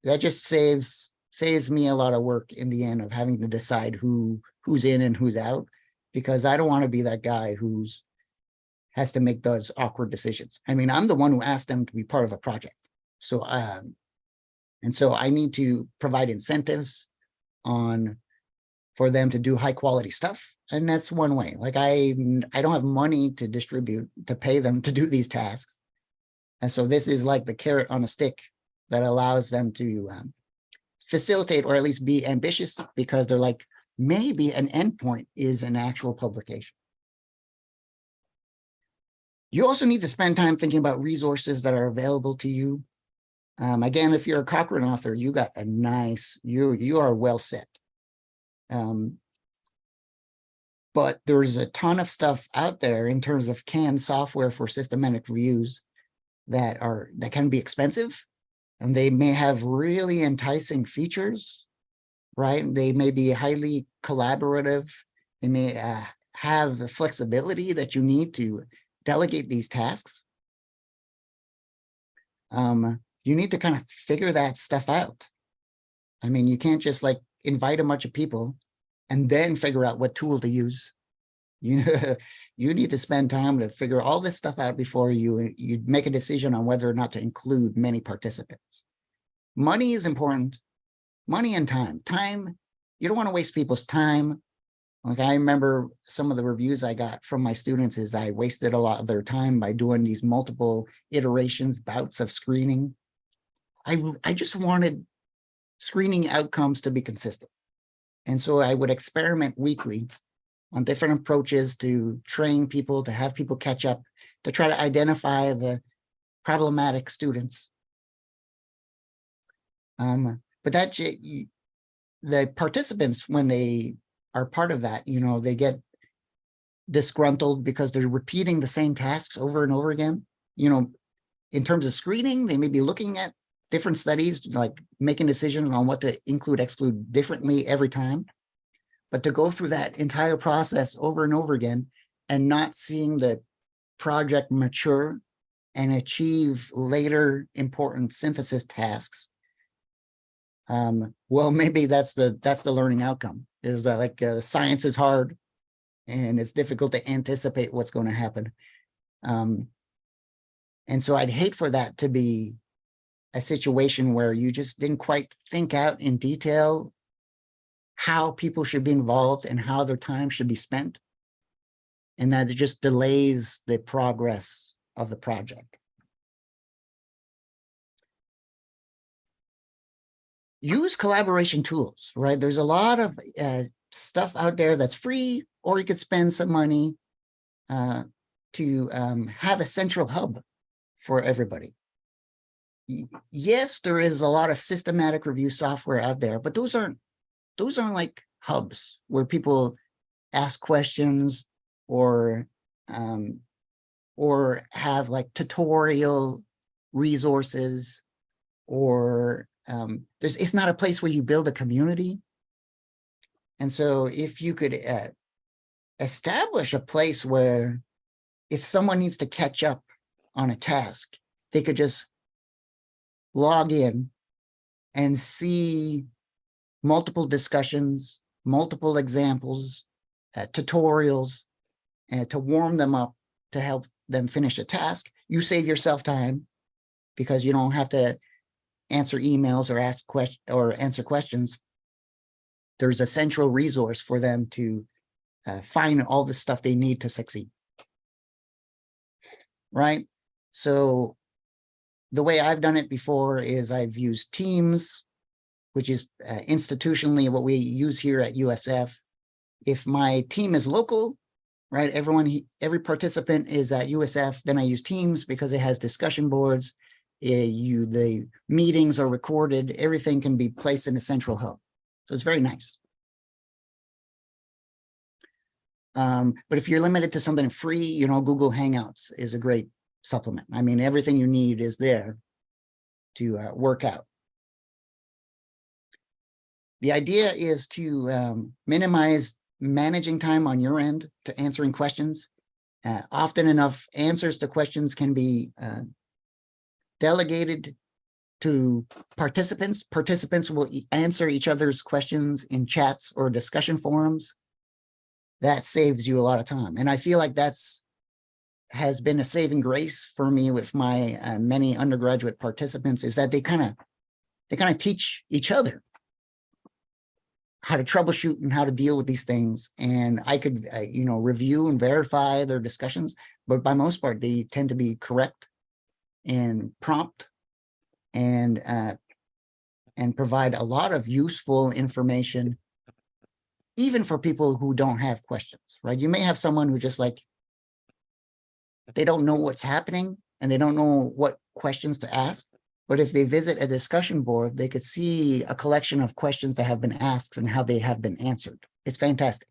That just saves saves me a lot of work in the end of having to decide who who's in and who's out, because I don't want to be that guy who's has to make those awkward decisions. I mean, I'm the one who asked them to be part of a project. So, um, and so I need to provide incentives on for them to do high quality stuff. And that's one way. Like I, I don't have money to distribute to pay them to do these tasks. And so this is like the carrot on a stick that allows them to um, facilitate or at least be ambitious because they're like, maybe an endpoint is an actual publication. You also need to spend time thinking about resources that are available to you. Um, again, if you're a Cochrane author, you got a nice, you, you are well set. Um, but there's a ton of stuff out there in terms of canned software for systematic reviews that are, that can be expensive. And they may have really enticing features, right? They may be highly collaborative. They may uh, have the flexibility that you need to delegate these tasks. Um, you need to kind of figure that stuff out. I mean, you can't just like invite a bunch of people and then figure out what tool to use. You *laughs* you need to spend time to figure all this stuff out before you, you make a decision on whether or not to include many participants. Money is important. Money and time. Time, you don't want to waste people's time. Like I remember some of the reviews I got from my students is I wasted a lot of their time by doing these multiple iterations, bouts of screening. I, I just wanted screening outcomes to be consistent. And so I would experiment weekly on different approaches to train people, to have people catch up, to try to identify the problematic students. Um, but that the participants, when they are part of that, you know, they get disgruntled because they're repeating the same tasks over and over again. You know, in terms of screening, they may be looking at different studies, like making decisions on what to include, exclude differently every time. But to go through that entire process over and over again and not seeing the project mature and achieve later important synthesis tasks, um, well, *laughs* maybe that's the that's the learning outcome is that like uh, science is hard and it's difficult to anticipate what's going to happen. Um, and so I'd hate for that to be a situation where you just didn't quite think out in detail how people should be involved and how their time should be spent. And that it just delays the progress of the project. Use collaboration tools, right? There's a lot of uh, stuff out there that's free, or you could spend some money uh, to um, have a central hub for everybody. yes, there is a lot of systematic review software out there, but those aren't those aren't like hubs where people ask questions or um, or have like tutorial resources or um, there's it's not a place where you build a community. And so if you could uh, establish a place where if someone needs to catch up on a task, they could just log in and see multiple discussions, multiple examples, uh, tutorials, uh, to warm them up to help them finish a task. You save yourself time because you don't have to answer emails or ask questions or answer questions. There's a central resource for them to uh, find all the stuff they need to succeed. Right? So the way I've done it before is I've used Teams, which is uh, institutionally what we use here at USF. If my team is local, right, everyone, every participant is at USF, then I use Teams because it has discussion boards. Uh, you the meetings are recorded, everything can be placed in a central hub. So it's very nice. Um, but if you're limited to something free, you know, Google Hangouts is a great supplement. I mean, everything you need is there to uh, work out. The idea is to um, minimize managing time on your end to answering questions. Uh, often enough answers to questions can be uh, delegated to participants. Participants will e answer each other's questions in chats or discussion forums. That saves you a lot of time. And I feel like that's has been a saving grace for me with my uh, many undergraduate participants is that they kind of they kind of teach each other how to troubleshoot and how to deal with these things. And I could, uh, you know, review and verify their discussions, but by most part, they tend to be correct and prompt and uh, and provide a lot of useful information, even for people who don't have questions, right? You may have someone who just like, they don't know what's happening and they don't know what questions to ask. But if they visit a discussion board, they could see a collection of questions that have been asked and how they have been answered. It's fantastic.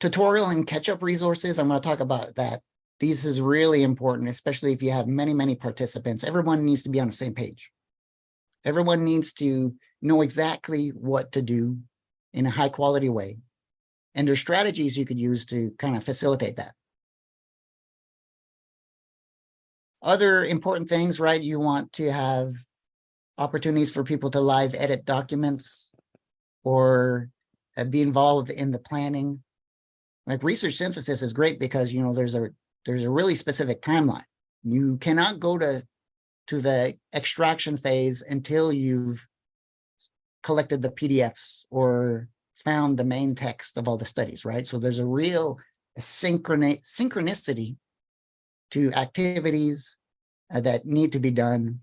Tutorial and catch-up resources, I'm going to talk about that. These is really important, especially if you have many, many participants. Everyone needs to be on the same page. Everyone needs to know exactly what to do in a high quality way. And there's strategies you could use to kind of facilitate that. Other important things, right? You want to have opportunities for people to live edit documents or uh, be involved in the planning. Like research synthesis is great because, you know, there's a there's a really specific timeline. You cannot go to to the extraction phase until you've collected the PDFs or found the main text of all the studies, right? So there's a real synchroni synchronicity to activities uh, that need to be done.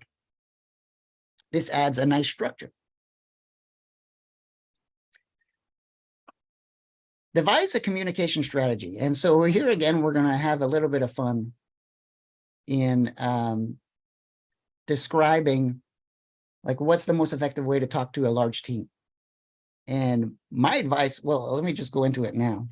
This adds a nice structure. Devise a communication strategy. And so here again, we're going to have a little bit of fun in um, describing like what's the most effective way to talk to a large team. And my advice, well, let me just go into it now.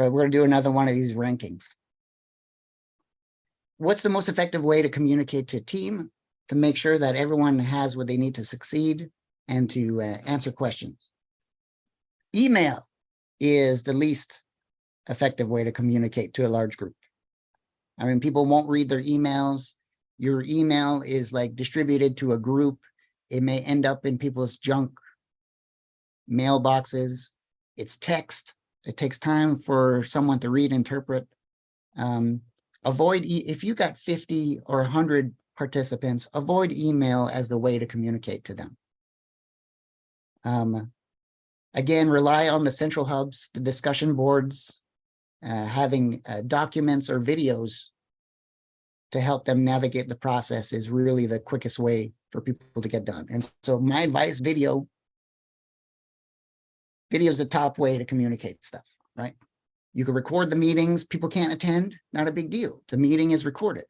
Right, we're gonna do another one of these rankings. What's the most effective way to communicate to a team to make sure that everyone has what they need to succeed and to uh, answer questions? Email is the least effective way to communicate to a large group. I mean, people won't read their emails. Your email is like distributed to a group. It may end up in people's junk mailboxes. It's text. It takes time for someone to read, interpret. Um, avoid, e if you got 50 or 100 participants, avoid email as the way to communicate to them. Um, again, rely on the central hubs, the discussion boards, uh, having uh, documents or videos to help them navigate the process is really the quickest way for people to get done. And so my advice, video, video is the top way to communicate stuff, right? You can record the meetings. People can't attend, not a big deal. The meeting is recorded.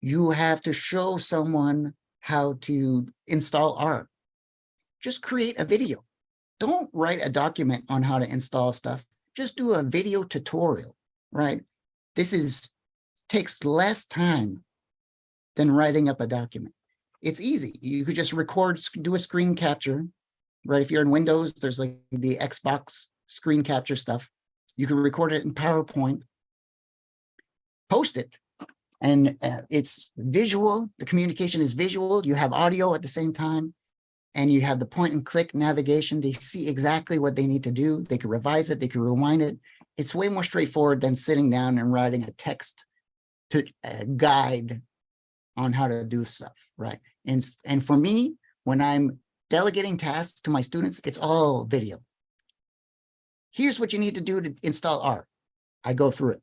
You have to show someone how to install R. Just create a video. Don't write a document on how to install stuff. Just do a video tutorial, right? This is takes less time than writing up a document. It's easy. You could just record, do a screen capture, right? If you're in Windows, there's like the Xbox screen capture stuff. You can record it in PowerPoint, post it, and uh, it's visual. The communication is visual. You have audio at the same time, and you have the point and click navigation. They see exactly what they need to do. They can revise it. They can rewind it. It's way more straightforward than sitting down and writing a text to uh, guide on how to do stuff, right? And, and for me, when I'm delegating tasks to my students, it's all video. Here's what you need to do to install R. I go through it.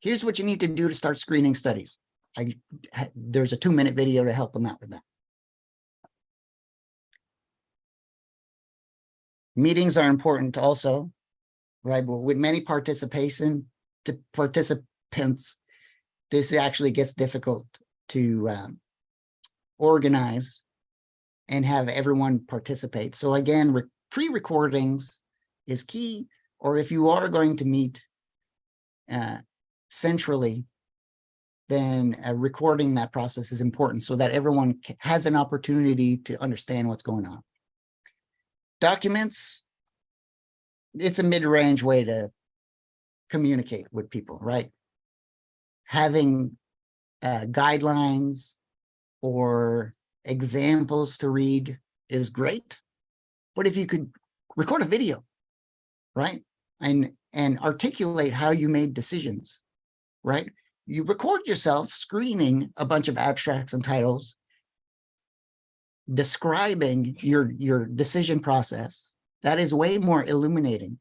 Here's what you need to do to start screening studies. I, there's a two minute video to help them out with that. Meetings are important also, right? But with many participation participants, this actually gets difficult to um, organize and have everyone participate. So again, pre-recordings is key, or if you are going to meet uh, centrally, then uh, recording that process is important so that everyone has an opportunity to understand what's going on. Documents, it's a mid-range way to communicate with people, right? having uh, guidelines or examples to read is great. But if you could record a video, right? And, and articulate how you made decisions, right? You record yourself screening a bunch of abstracts and titles, describing your, your decision process, That is way more illuminating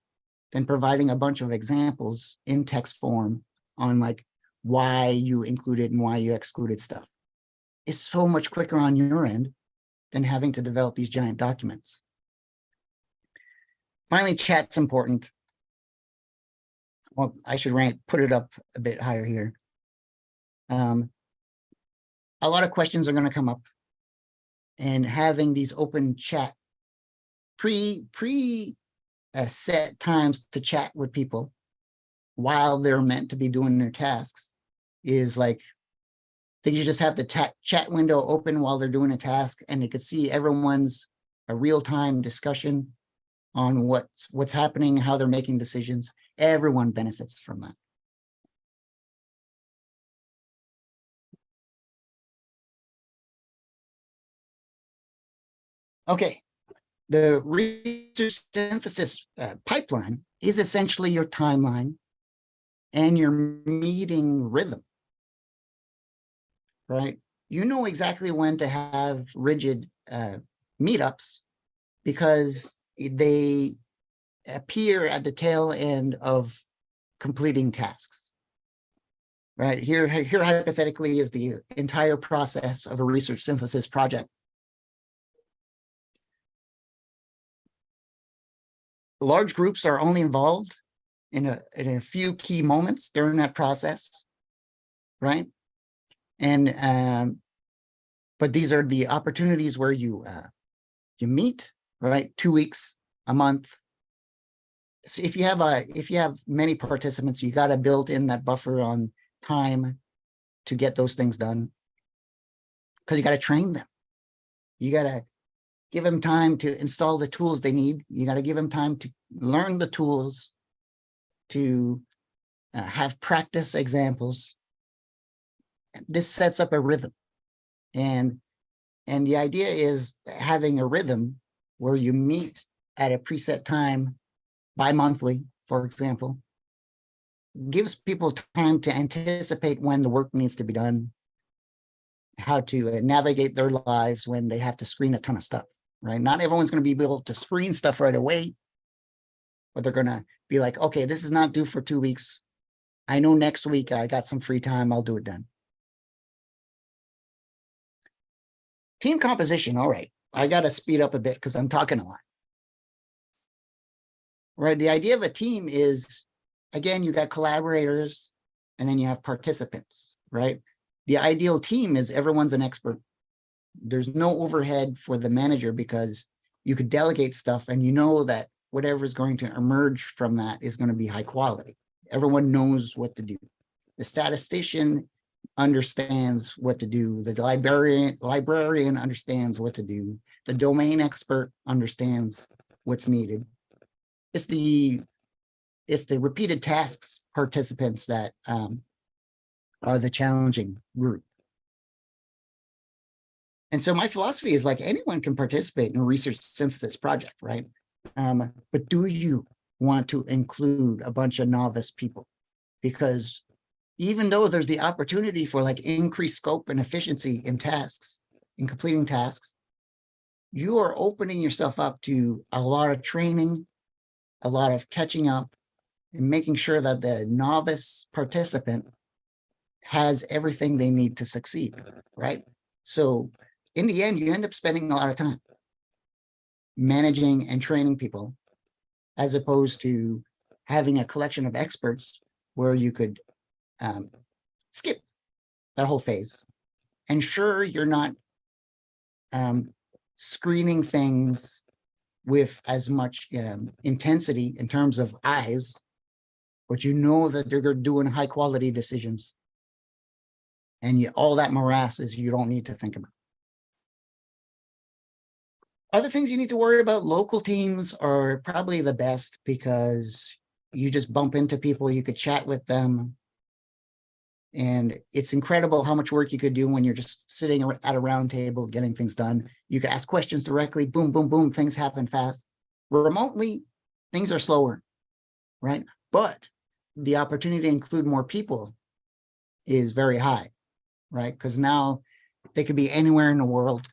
than providing a bunch of examples in text form on like why you included and why you excluded stuff. It's so much quicker on your end than having to develop these giant documents. Finally, chat's important. Well, I should rank, put it up a bit higher here. Um, a lot of questions are going to come up and having these open chat pre pre uh, set times to chat with people while they're meant to be doing their tasks is like Think you just have the chat window open while they're doing a task and you could see everyone's a real-time discussion on what's what's happening, how they're making decisions. Everyone benefits from that. Okay, the research synthesis uh, pipeline is essentially your timeline and your meeting rhythm, right? You know exactly when to have rigid uh, meetups because they appear at the tail end of completing tasks. Right here, here hypothetically is the entire process of a research synthesis project. large groups are only involved in a, in a few key moments during that process, right? And, um, but these are the opportunities where you, uh, you meet, right? Two weeks, a month. So if you have a, if you have many participants, you got to build in that buffer on time to get those things done. Because you got to train them. You got to give them time to install the tools they need. You got to give them time to learn the tools, to uh, have practice examples. This sets up a rhythm. And, and the idea is having a rhythm where you meet at a preset time bi-monthly, for example, gives people time to anticipate when the work needs to be done, how to uh, navigate their lives when they have to screen a ton of stuff right? Not everyone's going to be able to screen stuff right away, but they're going to be like, okay, this is not due for two weeks. I know next week I got some free time. I'll do it then. Team composition. All right. I got to speed up a bit because I'm talking a lot. Right. The idea of a team is, again, you got collaborators and then you have participants, right? The ideal team is everyone's an expert there's no overhead for the manager because you could delegate stuff and you know that whatever is going to emerge from that is going to be high quality. Everyone knows what to do. The statistician understands what to do. The librarian, librarian understands what to do. The domain expert understands what's needed. It's the it's the repeated tasks participants that um, are the challenging group. And so my philosophy is like anyone can participate in a research synthesis project, right? Um, but do you want to include a bunch of novice people? Because even though there's the opportunity for like increased scope and efficiency in tasks, in completing tasks, you are opening yourself up to a lot of training, a lot of catching up, and making sure that the novice participant has everything they need to succeed, right? So in the end, you end up spending a lot of time managing and training people as opposed to having a collection of experts where you could um, skip that whole phase. Ensure you're not um, screening things with as much um, intensity in terms of eyes, but you know that they're doing high quality decisions. And you, all that morass is you don't need to think about. Other things you need to worry about, local teams are probably the best because you just bump into people, you could chat with them. And it's incredible how much work you could do when you're just sitting at a round table getting things done. You could ask questions directly, boom, boom, boom, things happen fast. Remotely, things are slower, right? But the opportunity to include more people is very high, right? Because now they could be anywhere in the world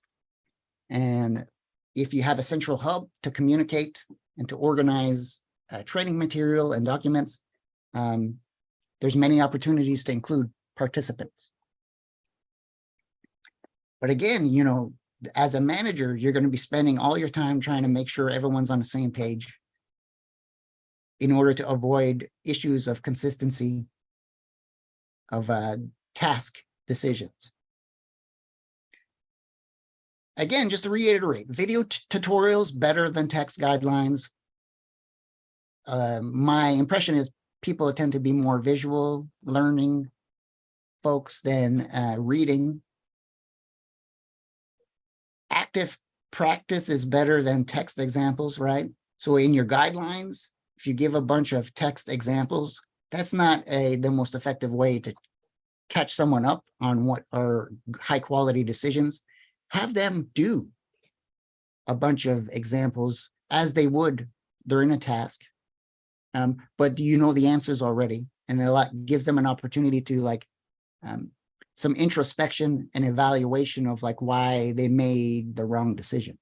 and if you have a central hub to communicate and to organize uh, training material and documents. Um, there's many opportunities to include participants. But again, you know, as a manager, you're going to be spending all your time trying to make sure everyone's on the same page in order to avoid issues of consistency of uh, task decisions. Again, just to reiterate, video tutorials better than text guidelines. Uh, my impression is people tend to be more visual learning folks than uh, reading. Active practice is better than text examples, right? So in your guidelines, if you give a bunch of text examples, that's not a the most effective way to catch someone up on what are high quality decisions. Have them do a bunch of examples as they would during a task. Um, but you know the answers already? And it gives them an opportunity to like um, some introspection and evaluation of like why they made the wrong decision.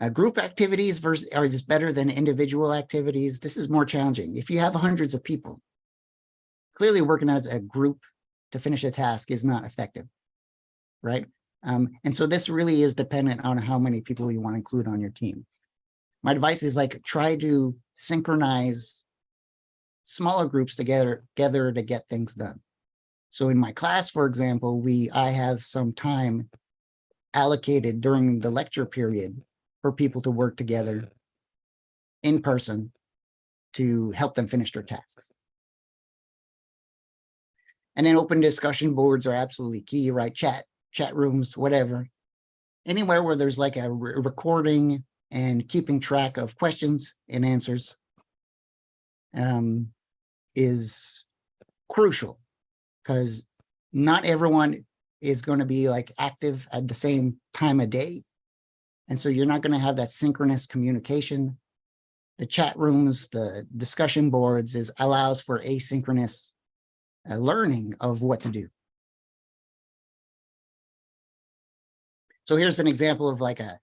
Uh, group activities versus are just better than individual activities. This is more challenging. If you have hundreds of people, clearly working as a group to finish a task is not effective, right? Um, and so this really is dependent on how many people you want to include on your team. My advice is like try to synchronize smaller groups together, together to get things done. So in my class, for example, we I have some time allocated during the lecture period for people to work together in person to help them finish their tasks. And then open discussion boards are absolutely key, right? Chat, chat rooms, whatever. Anywhere where there's like a re recording and keeping track of questions and answers um, is crucial because not everyone is going to be like active at the same time of day. And so you're not going to have that synchronous communication. The chat rooms, the discussion boards is allows for asynchronous uh, learning of what to do. So here's an example of like a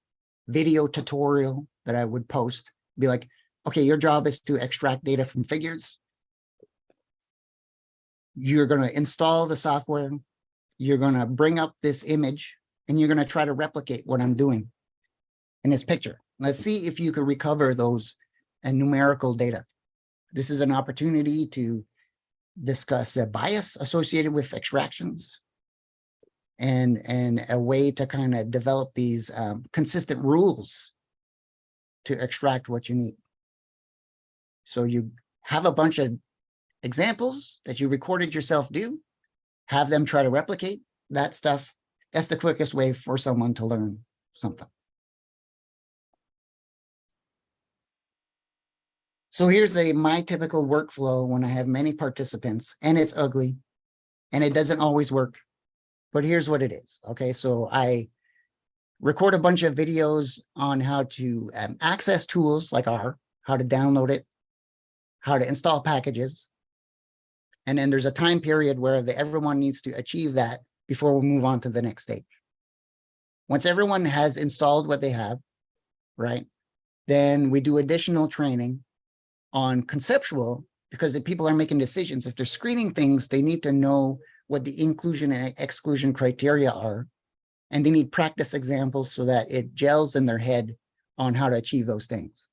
video tutorial that I would post, be like, okay, your job is to extract data from figures. You're going to install the software. You're going to bring up this image and you're going to try to replicate what I'm doing in this picture. Let's see if you can recover those uh, numerical data. This is an opportunity to discuss bias associated with extractions and, and a way to kind of develop these um, consistent rules to extract what you need. So you have a bunch of examples that you recorded yourself do, have them try to replicate that stuff. That's the quickest way for someone to learn something. So here's a my typical workflow when I have many participants and it's ugly and it doesn't always work. But here's what it is. Okay, so I record a bunch of videos on how to um, access tools like R, how to download it, how to install packages. And then there's a time period where the, everyone needs to achieve that before we move on to the next stage. Once everyone has installed what they have, right, then we do additional training on conceptual because if people are making decisions, if they're screening things, they need to know what the inclusion and exclusion criteria are. And they need practice examples so that it gels in their head on how to achieve those things.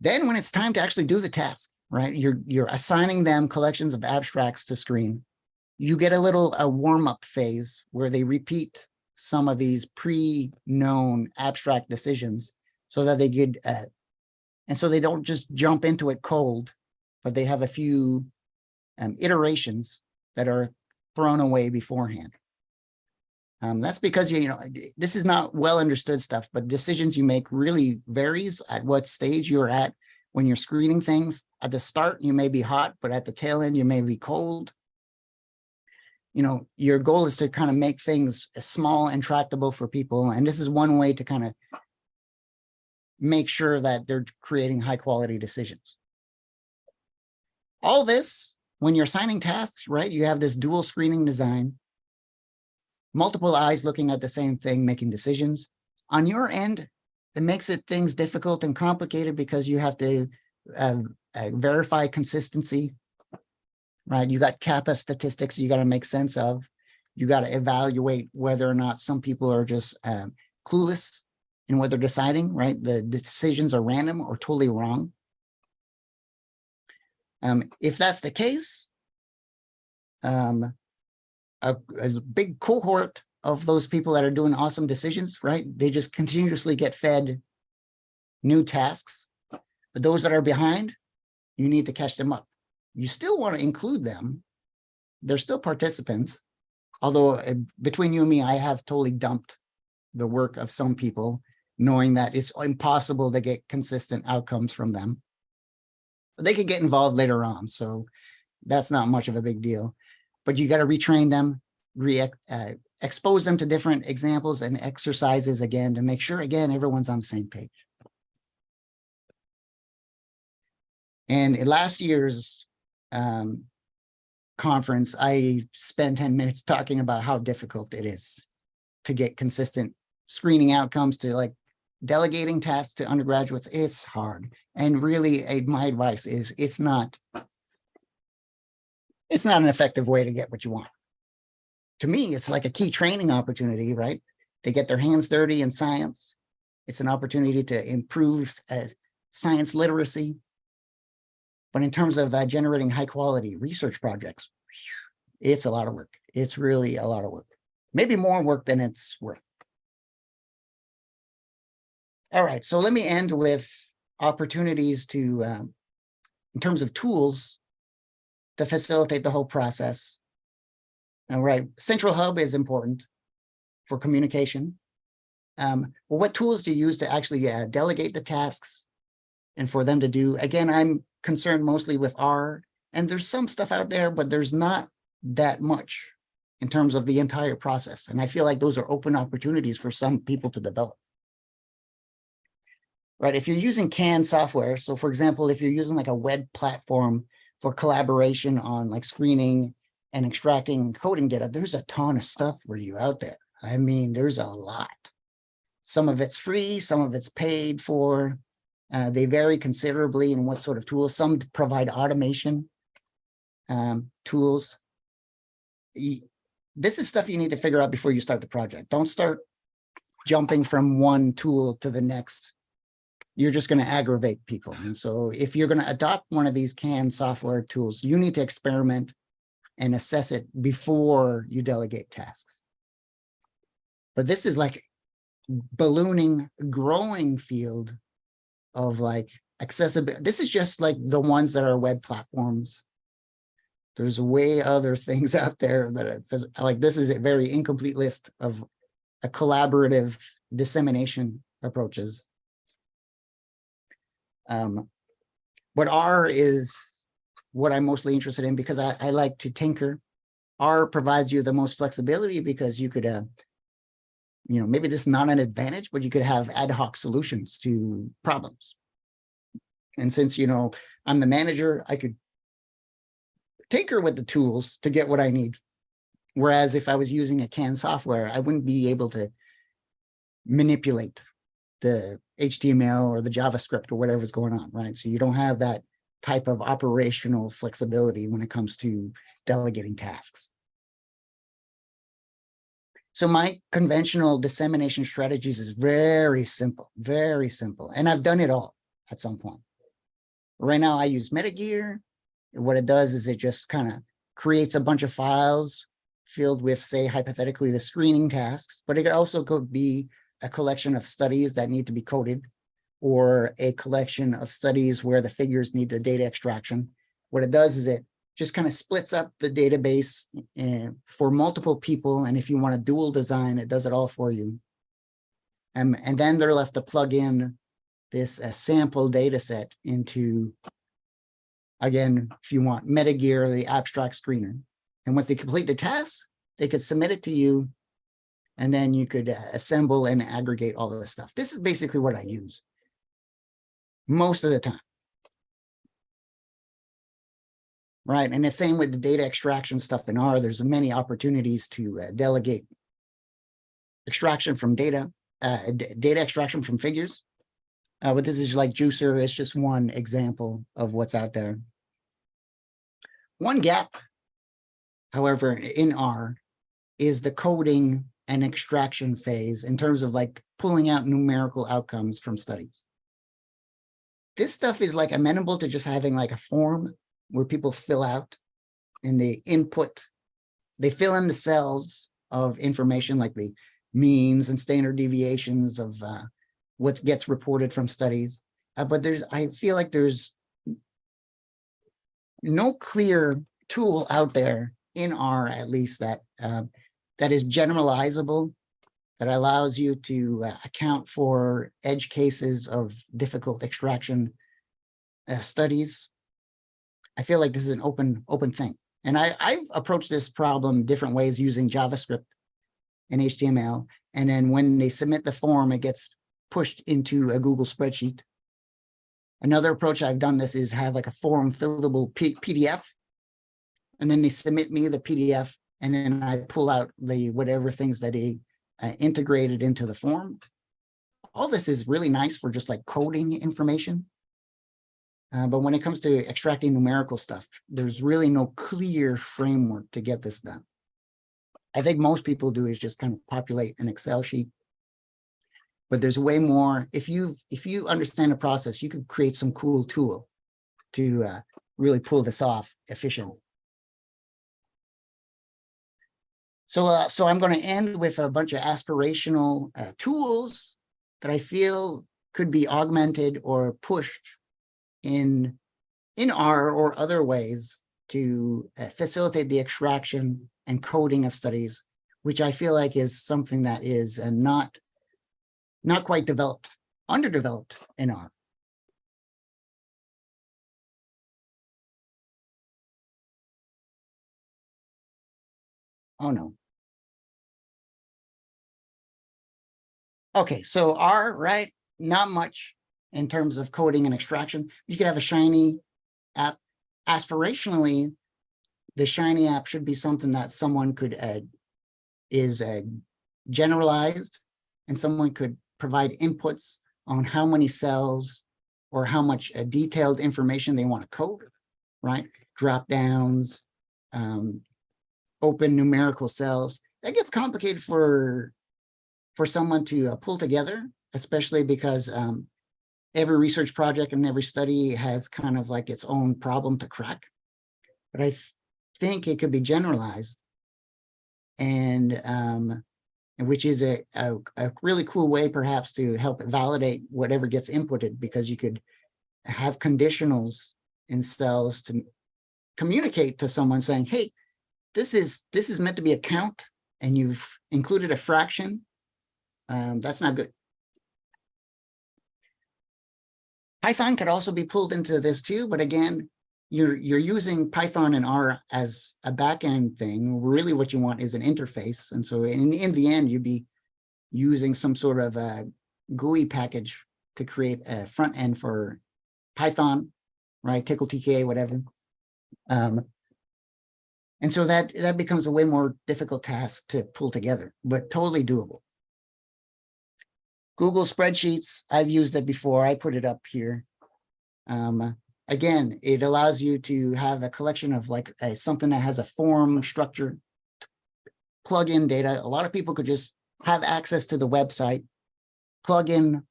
Then when it's time to actually do the task, right, you're, you're assigning them collections of abstracts to screen. You get a little a warm-up phase where they repeat some of these pre-known abstract decisions so that they get, uh, and so they don't just jump into it cold, but they have a few um, iterations that are thrown away beforehand. Um, that's because, you know, this is not well understood stuff, but decisions you make really varies at what stage you're at when you're screening things. At the start, you may be hot, but at the tail end, you may be cold. You know, your goal is to kind of make things small and tractable for people. And this is one way to kind of make sure that they're creating high quality decisions. All this, when you're assigning tasks, right, you have this dual screening design multiple eyes looking at the same thing, making decisions. on your end, it makes it things difficult and complicated because you have to uh, uh, verify consistency. Right, you got kappa statistics you got to make sense of. You got to evaluate whether or not some people are just um, clueless in what they're deciding, right? The decisions are random or totally wrong. Um, if that's the case, um, a, a big cohort of those people that are doing awesome decisions, right? They just continuously get fed new tasks. But those that are behind, you need to catch them up. You still want to include them. They're still participants. Although uh, between you and me, I have totally dumped the work of some people, knowing that it's impossible to get consistent outcomes from them. But they could get involved later on, so that's not much of a big deal. But you got to retrain them, re uh, expose them to different examples and exercises again to make sure, again, everyone's on the same page. And last year's um, conference, I spent 10 *laughs* minutes talking about how difficult it is to get consistent screening outcomes to like delegating tasks to undergraduates. It's hard. And really, eh, my advice is it's not, it's not an effective way to get what you want. To me, it's like a key training opportunity, right? They get their hands dirty in science. It's an opportunity to improve uh, science literacy. But in terms of uh, generating high quality research projects, it's a lot of work. It's really a lot of work. Maybe more work than it's worth. All right, so let me end with opportunities to, um, in terms of tools, to facilitate the whole process. All right, Central Hub is important for communication. Um, well, what tools do you use to actually uh, delegate the tasks and for them to do? Again, I'm concerned mostly with R, and there's some stuff out there, but there's not that much in terms of the entire process. And I feel like those are open opportunities for some people to develop. Right, if you're using CAN software, so for example, if you're using like a web platform for collaboration on like screening and extracting coding data, there's a ton of stuff for you out there. I mean, there's a lot. Some of it's free, some of it's paid for. Uh, they vary considerably in what sort of tools. Some provide automation um, tools. This is stuff you need to figure out before you start the project. Don't start jumping from one tool to the next. You're just going to aggravate people. And so if you're going to adopt one of these CAN software tools, you need to experiment and assess it before you delegate tasks. But this is like ballooning, growing field of like accessibility. This is just like the ones that are web platforms. There's way other *laughs* things out there that are like this is a very incomplete list of a collaborative dissemination approaches. Um, but R is what I'm mostly interested in because I, I like to tinker. R provides you the most flexibility because you could, uh, you know, maybe this is not an advantage, but you could have ad hoc solutions to problems. And since, you know, I'm the manager, I could tinker with the tools to get what I need. Whereas if I was using a CAN software, I wouldn't be able to manipulate the HTML or the JavaScript or whatever's going on, right? So you don't have that type of operational flexibility when it comes to delegating tasks. So my conventional dissemination strategies is very simple, very simple. And I've done it all at some point. Right now I use Metagear. What it does is it just kind of creates a bunch of files filled with, say, hypothetically, the screening tasks, but it also could be a collection of studies that need to be coded or a collection of studies where the figures need the data extraction. What it does is it just kind of splits up the database uh, for multiple people. And if you want a dual design, it does it all for you. Um, and then they're left to plug in this uh, sample data set into, again, if you want Metagear, the abstract screener. And once they complete the task, they could submit it to you. And then you could uh, assemble and aggregate all this stuff. This is basically what I use most of the time. Right, and the same with the data extraction stuff in R, there's many opportunities to uh, delegate extraction from data uh, data extraction from figures. Uh, but this is like juicr. It's just one example of what's out there. One gap, however, in R is the coding and extraction phase in terms of like pulling out numerical outcomes from studies. This stuff is like amenable to just having like a form where people fill out and they input, they fill in the cells of information like the means and standard deviations of uh, what gets reported from studies. Uh, but there's, I feel like there's no clear tool out there in R at least that um, that is generalizable, that allows you to uh, account for edge cases of difficult extraction uh, studies. I feel like this is an open open thing. And I, I've approached this problem different ways using JavaScript and HTML. And then when they submit the form, it gets pushed into a Google spreadsheet. Another approach I've done this is have like a form fillable P PDF. And then they submit me the PDF and then I pull out the whatever things that he uh, integrated into the form. All this is really nice for just like coding information. Uh, but when it comes to extracting numerical stuff, there's really no clear framework to get this done. I think most people do is just kind of populate an Excel sheet. But there's way more. If you if you understand the process, you could create some cool tool to uh, really pull this off efficiently. So, uh, so I'm going to end with a bunch of aspirational uh, tools that I feel could be augmented or pushed in in R or other ways to uh, facilitate the extraction and coding of studies, which I feel like is something that is uh, not not quite developed, underdeveloped in R. Oh, no. Okay, so R, right? Not much in terms of coding and extraction. You could have a Shiny app. Aspirationally, the Shiny app should be something that someone could uh, is uh, generalized and someone could provide inputs on how many cells or how much uh, detailed information they want to code, right? Drop downs, um, open numerical cells. That gets complicated for for someone to uh, pull together, especially because um, every research project and every study has kind of like its own problem to crack. But I think it could be generalized and um, which is a, a, a really cool way perhaps to help validate whatever gets inputted because you could have conditionals in cells to communicate to someone saying, hey, this is this is meant to be a count and you've included a fraction. Um, that's not good. Python could also be pulled into this too, but again, you're you're using Python and R as a backend thing. Really what you want is an interface. And so in, in the end, you'd be using some sort of a GUI package to create a front end for Python, right? Tcl TKA, whatever. Um, and so that, that becomes a way more difficult task to pull together, but totally doable. Google Spreadsheets, I've used it before. I put it up here. Um, again, it allows you to have a collection of like a, something that has a form structure, plug in data. A lot of people could just have access to the website, plug in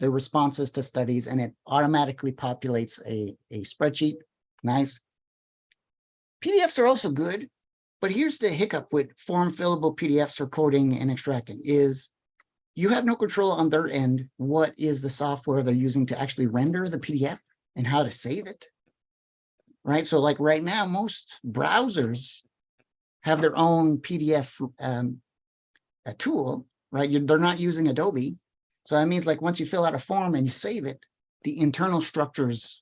the responses to studies, and it automatically populates a, a spreadsheet. Nice. PDFs are also good, but here's the hiccup with form fillable PDFs for coding and extracting is you have no control on their end. What is the software they're using to actually render the PDF and how to save it? Right. So like right now, most browsers have their own PDF um, a tool, right? You're, they're not using Adobe. So that means like once you fill out a form and you save it, the internal structures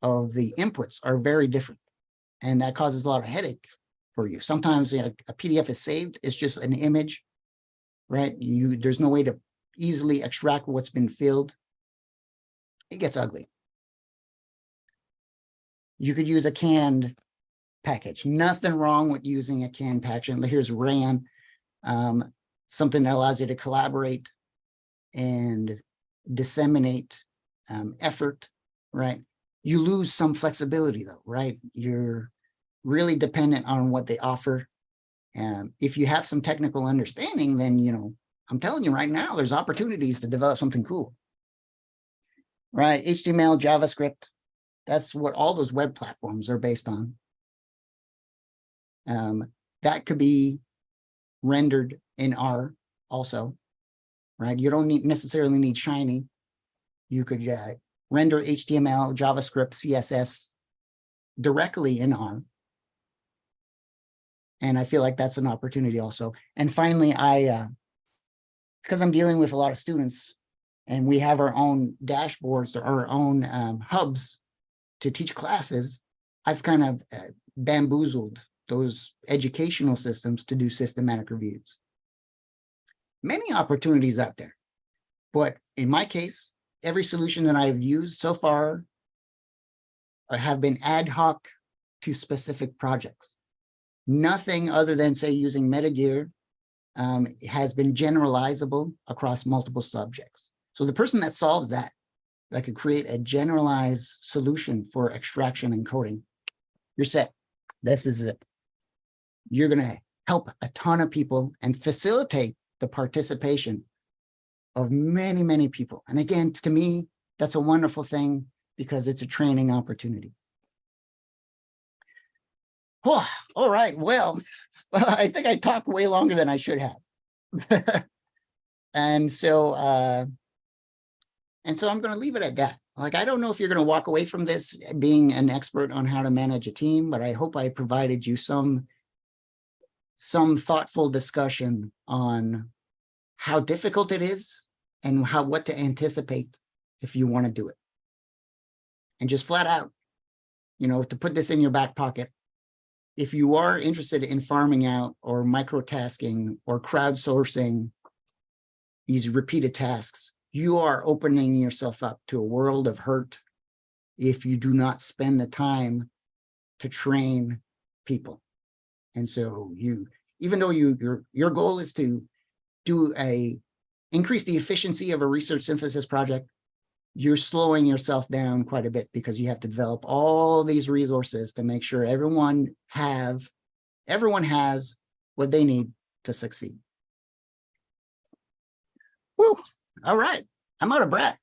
of the inputs are very different. And that causes a lot of headache for you. Sometimes you know, a PDF is saved, it's just an image, right? You There's no way to easily extract what's been filled. It gets ugly. You could use a canned package. Nothing wrong with using a canned package. But here's RAM, um, something that allows you to collaborate and disseminate um, effort, right? You lose some flexibility though, right? You're really dependent on what they offer. And if you have some technical understanding, then, you know, I'm telling you right now, there's opportunities to develop something cool. Right, HTML, JavaScript, that's what all those web platforms are based on. Um, that could be rendered in R also, right? You don't need necessarily need Shiny. You could uh, render HTML, JavaScript, CSS directly in R. And I feel like that's an opportunity also. And finally, I, uh, because I'm dealing with a lot of students and we have our own dashboards or our own um, hubs to teach classes, I've kind of uh, bamboozled those educational systems to do systematic reviews. Many opportunities out there, but in my case, every solution that I've used so far uh, have been ad hoc to specific projects. Nothing other than say using Metagear um, has been generalizable across multiple subjects. So the person that solves that, that could create a generalized solution for extraction and coding, you're set. This is it. You're going to help a ton of people and facilitate the participation of many, many people. And again, to me, that's a wonderful thing because it's a training opportunity. Oh, all right, well, *laughs* I think I talked way longer than I should have. *laughs* and so, uh, and so I'm going to leave it at that. Like, I don't know if you're going to walk away from this being an expert on how to manage a team, but I hope I provided you some, some thoughtful discussion on how difficult it is and how, what to anticipate if you want to do it. And just flat out, you know, to put this in your back pocket, if you are interested in farming out or microtasking or crowdsourcing these repeated tasks, you are opening yourself up to a world of hurt if you do not spend the time to train people. And so you, even though you your your goal is to do a increase the efficiency of a research synthesis project, you're slowing yourself down quite a bit because you have to develop all these resources to make sure everyone have everyone has what they need to succeed. Woo, all right, I'm out of breath.